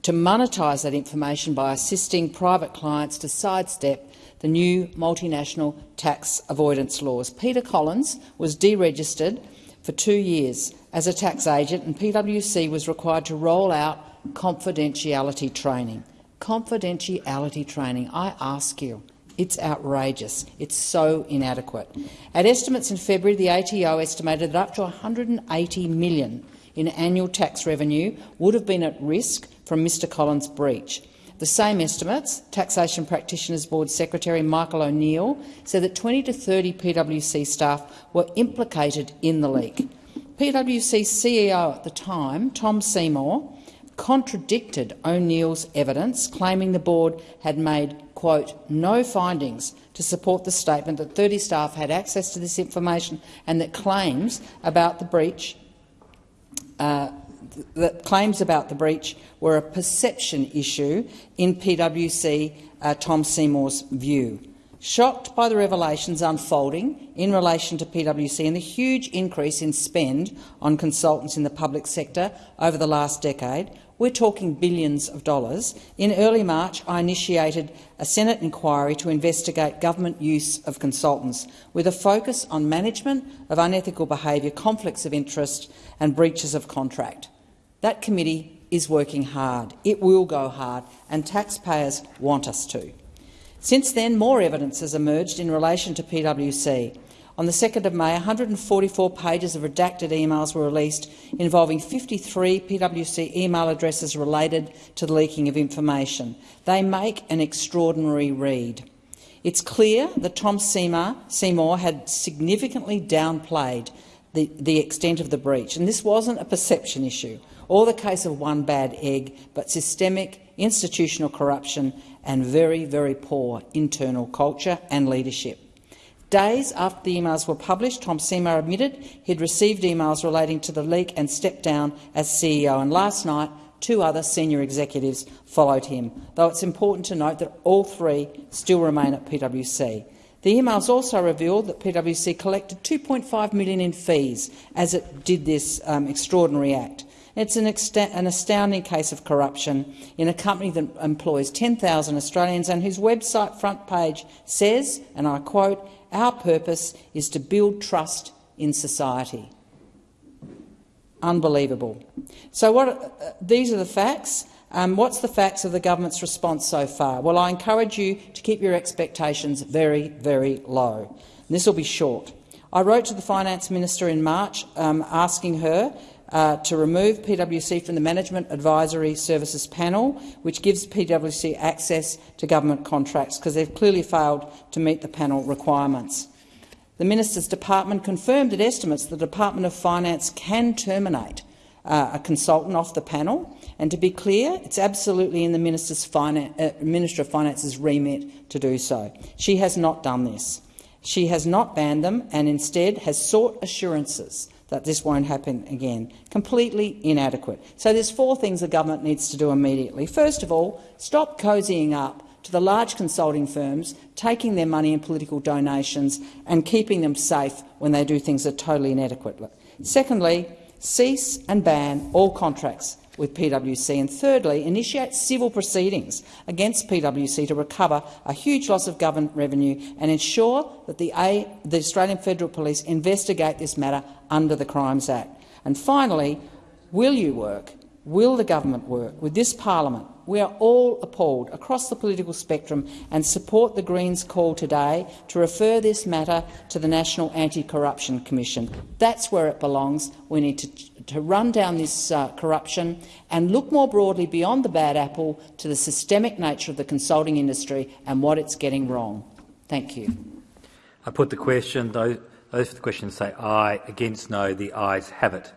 S9: to monetise that information by assisting private clients to sidestep the new multinational tax avoidance laws. Peter Collins was deregistered for two years as a tax agent, and PwC was required to roll out confidentiality training. Confidentiality training, I ask you. It's outrageous. It's so inadequate. At estimates in February, the ATO estimated that up to 180 million in annual tax revenue would have been at risk from Mr Collins' breach. The same estimates, Taxation Practitioners Board Secretary Michael O'Neill said that 20 to 30 PwC staff were implicated in the leak. PwC CEO at the time, Tom Seymour, contradicted O'Neill's evidence, claiming the board had made quote, no findings to support the statement that 30 staff had access to this information and that claims about the breach uh, that claims about the breach were a perception issue in PwC uh, Tom Seymour's view. Shocked by the revelations unfolding in relation to PwC and the huge increase in spend on consultants in the public sector over the last decade, we're talking billions of dollars. In early March, I initiated a Senate inquiry to investigate government use of consultants, with a focus on management of unethical behaviour, conflicts of interest and breaches of contract. That committee is working hard. It will go hard, and taxpayers want us to. Since then, more evidence has emerged in relation to PwC. On the 2nd of May, 144 pages of redacted emails were released involving 53 PwC email addresses related to the leaking of information. They make an extraordinary read. It's clear that Tom Seymour, had significantly downplayed the, the extent of the breach, and this wasn't a perception issue or the case of one bad egg, but systemic institutional corruption and very, very poor internal culture and leadership. Days after the emails were published, Tom Seymour admitted he'd received emails relating to the leak and stepped down as CEO. And last night, two other senior executives followed him, though it's important to note that all three still remain at PwC. The emails also revealed that PwC collected 2.5 million in fees as it did this um, extraordinary act. It's an, an, astounding case of corruption in a company that employs 10,000 Australians and whose website front page says, and I quote, our purpose is to build trust in society. Unbelievable. So what, uh, these are the facts. Um, what's the facts of the government's response so far? Well, I encourage you to keep your expectations very, very low. And this will be short. I wrote to the Finance Minister in March um, asking her uh, to remove PwC from the Management Advisory Services Panel, which gives PwC access to government contracts, because they've clearly failed to meet the panel requirements. The Minister's department confirmed that estimates the Department of Finance can terminate uh, a consultant off the panel. And to be clear, it's absolutely in the Minister's Finan uh, Minister of Finance's remit to do so. She has not done this. She has not banned them and instead has sought assurances that this won't happen again. Completely inadequate. So there's four things the government needs to do immediately. First of all, stop cozying up to the large consulting firms, taking their money in political donations and keeping them safe when they do things that are totally inadequate. Secondly, cease and ban all contracts with PwC, and thirdly, initiate civil proceedings against PwC to recover a huge loss of government revenue and ensure that the, a the Australian Federal Police investigate this matter under the Crimes Act. And finally, will you work, will the government work with this parliament we are all appalled across the political spectrum and support the Greens' call today to refer this matter to the National Anti-Corruption Commission. That's where it belongs. We need to to run down this uh, corruption and look more broadly beyond the bad apple to the systemic nature of the consulting industry and what it's getting wrong. Thank you.
S17: I put the question. Those, those for the question say aye. Against no. The ayes have it.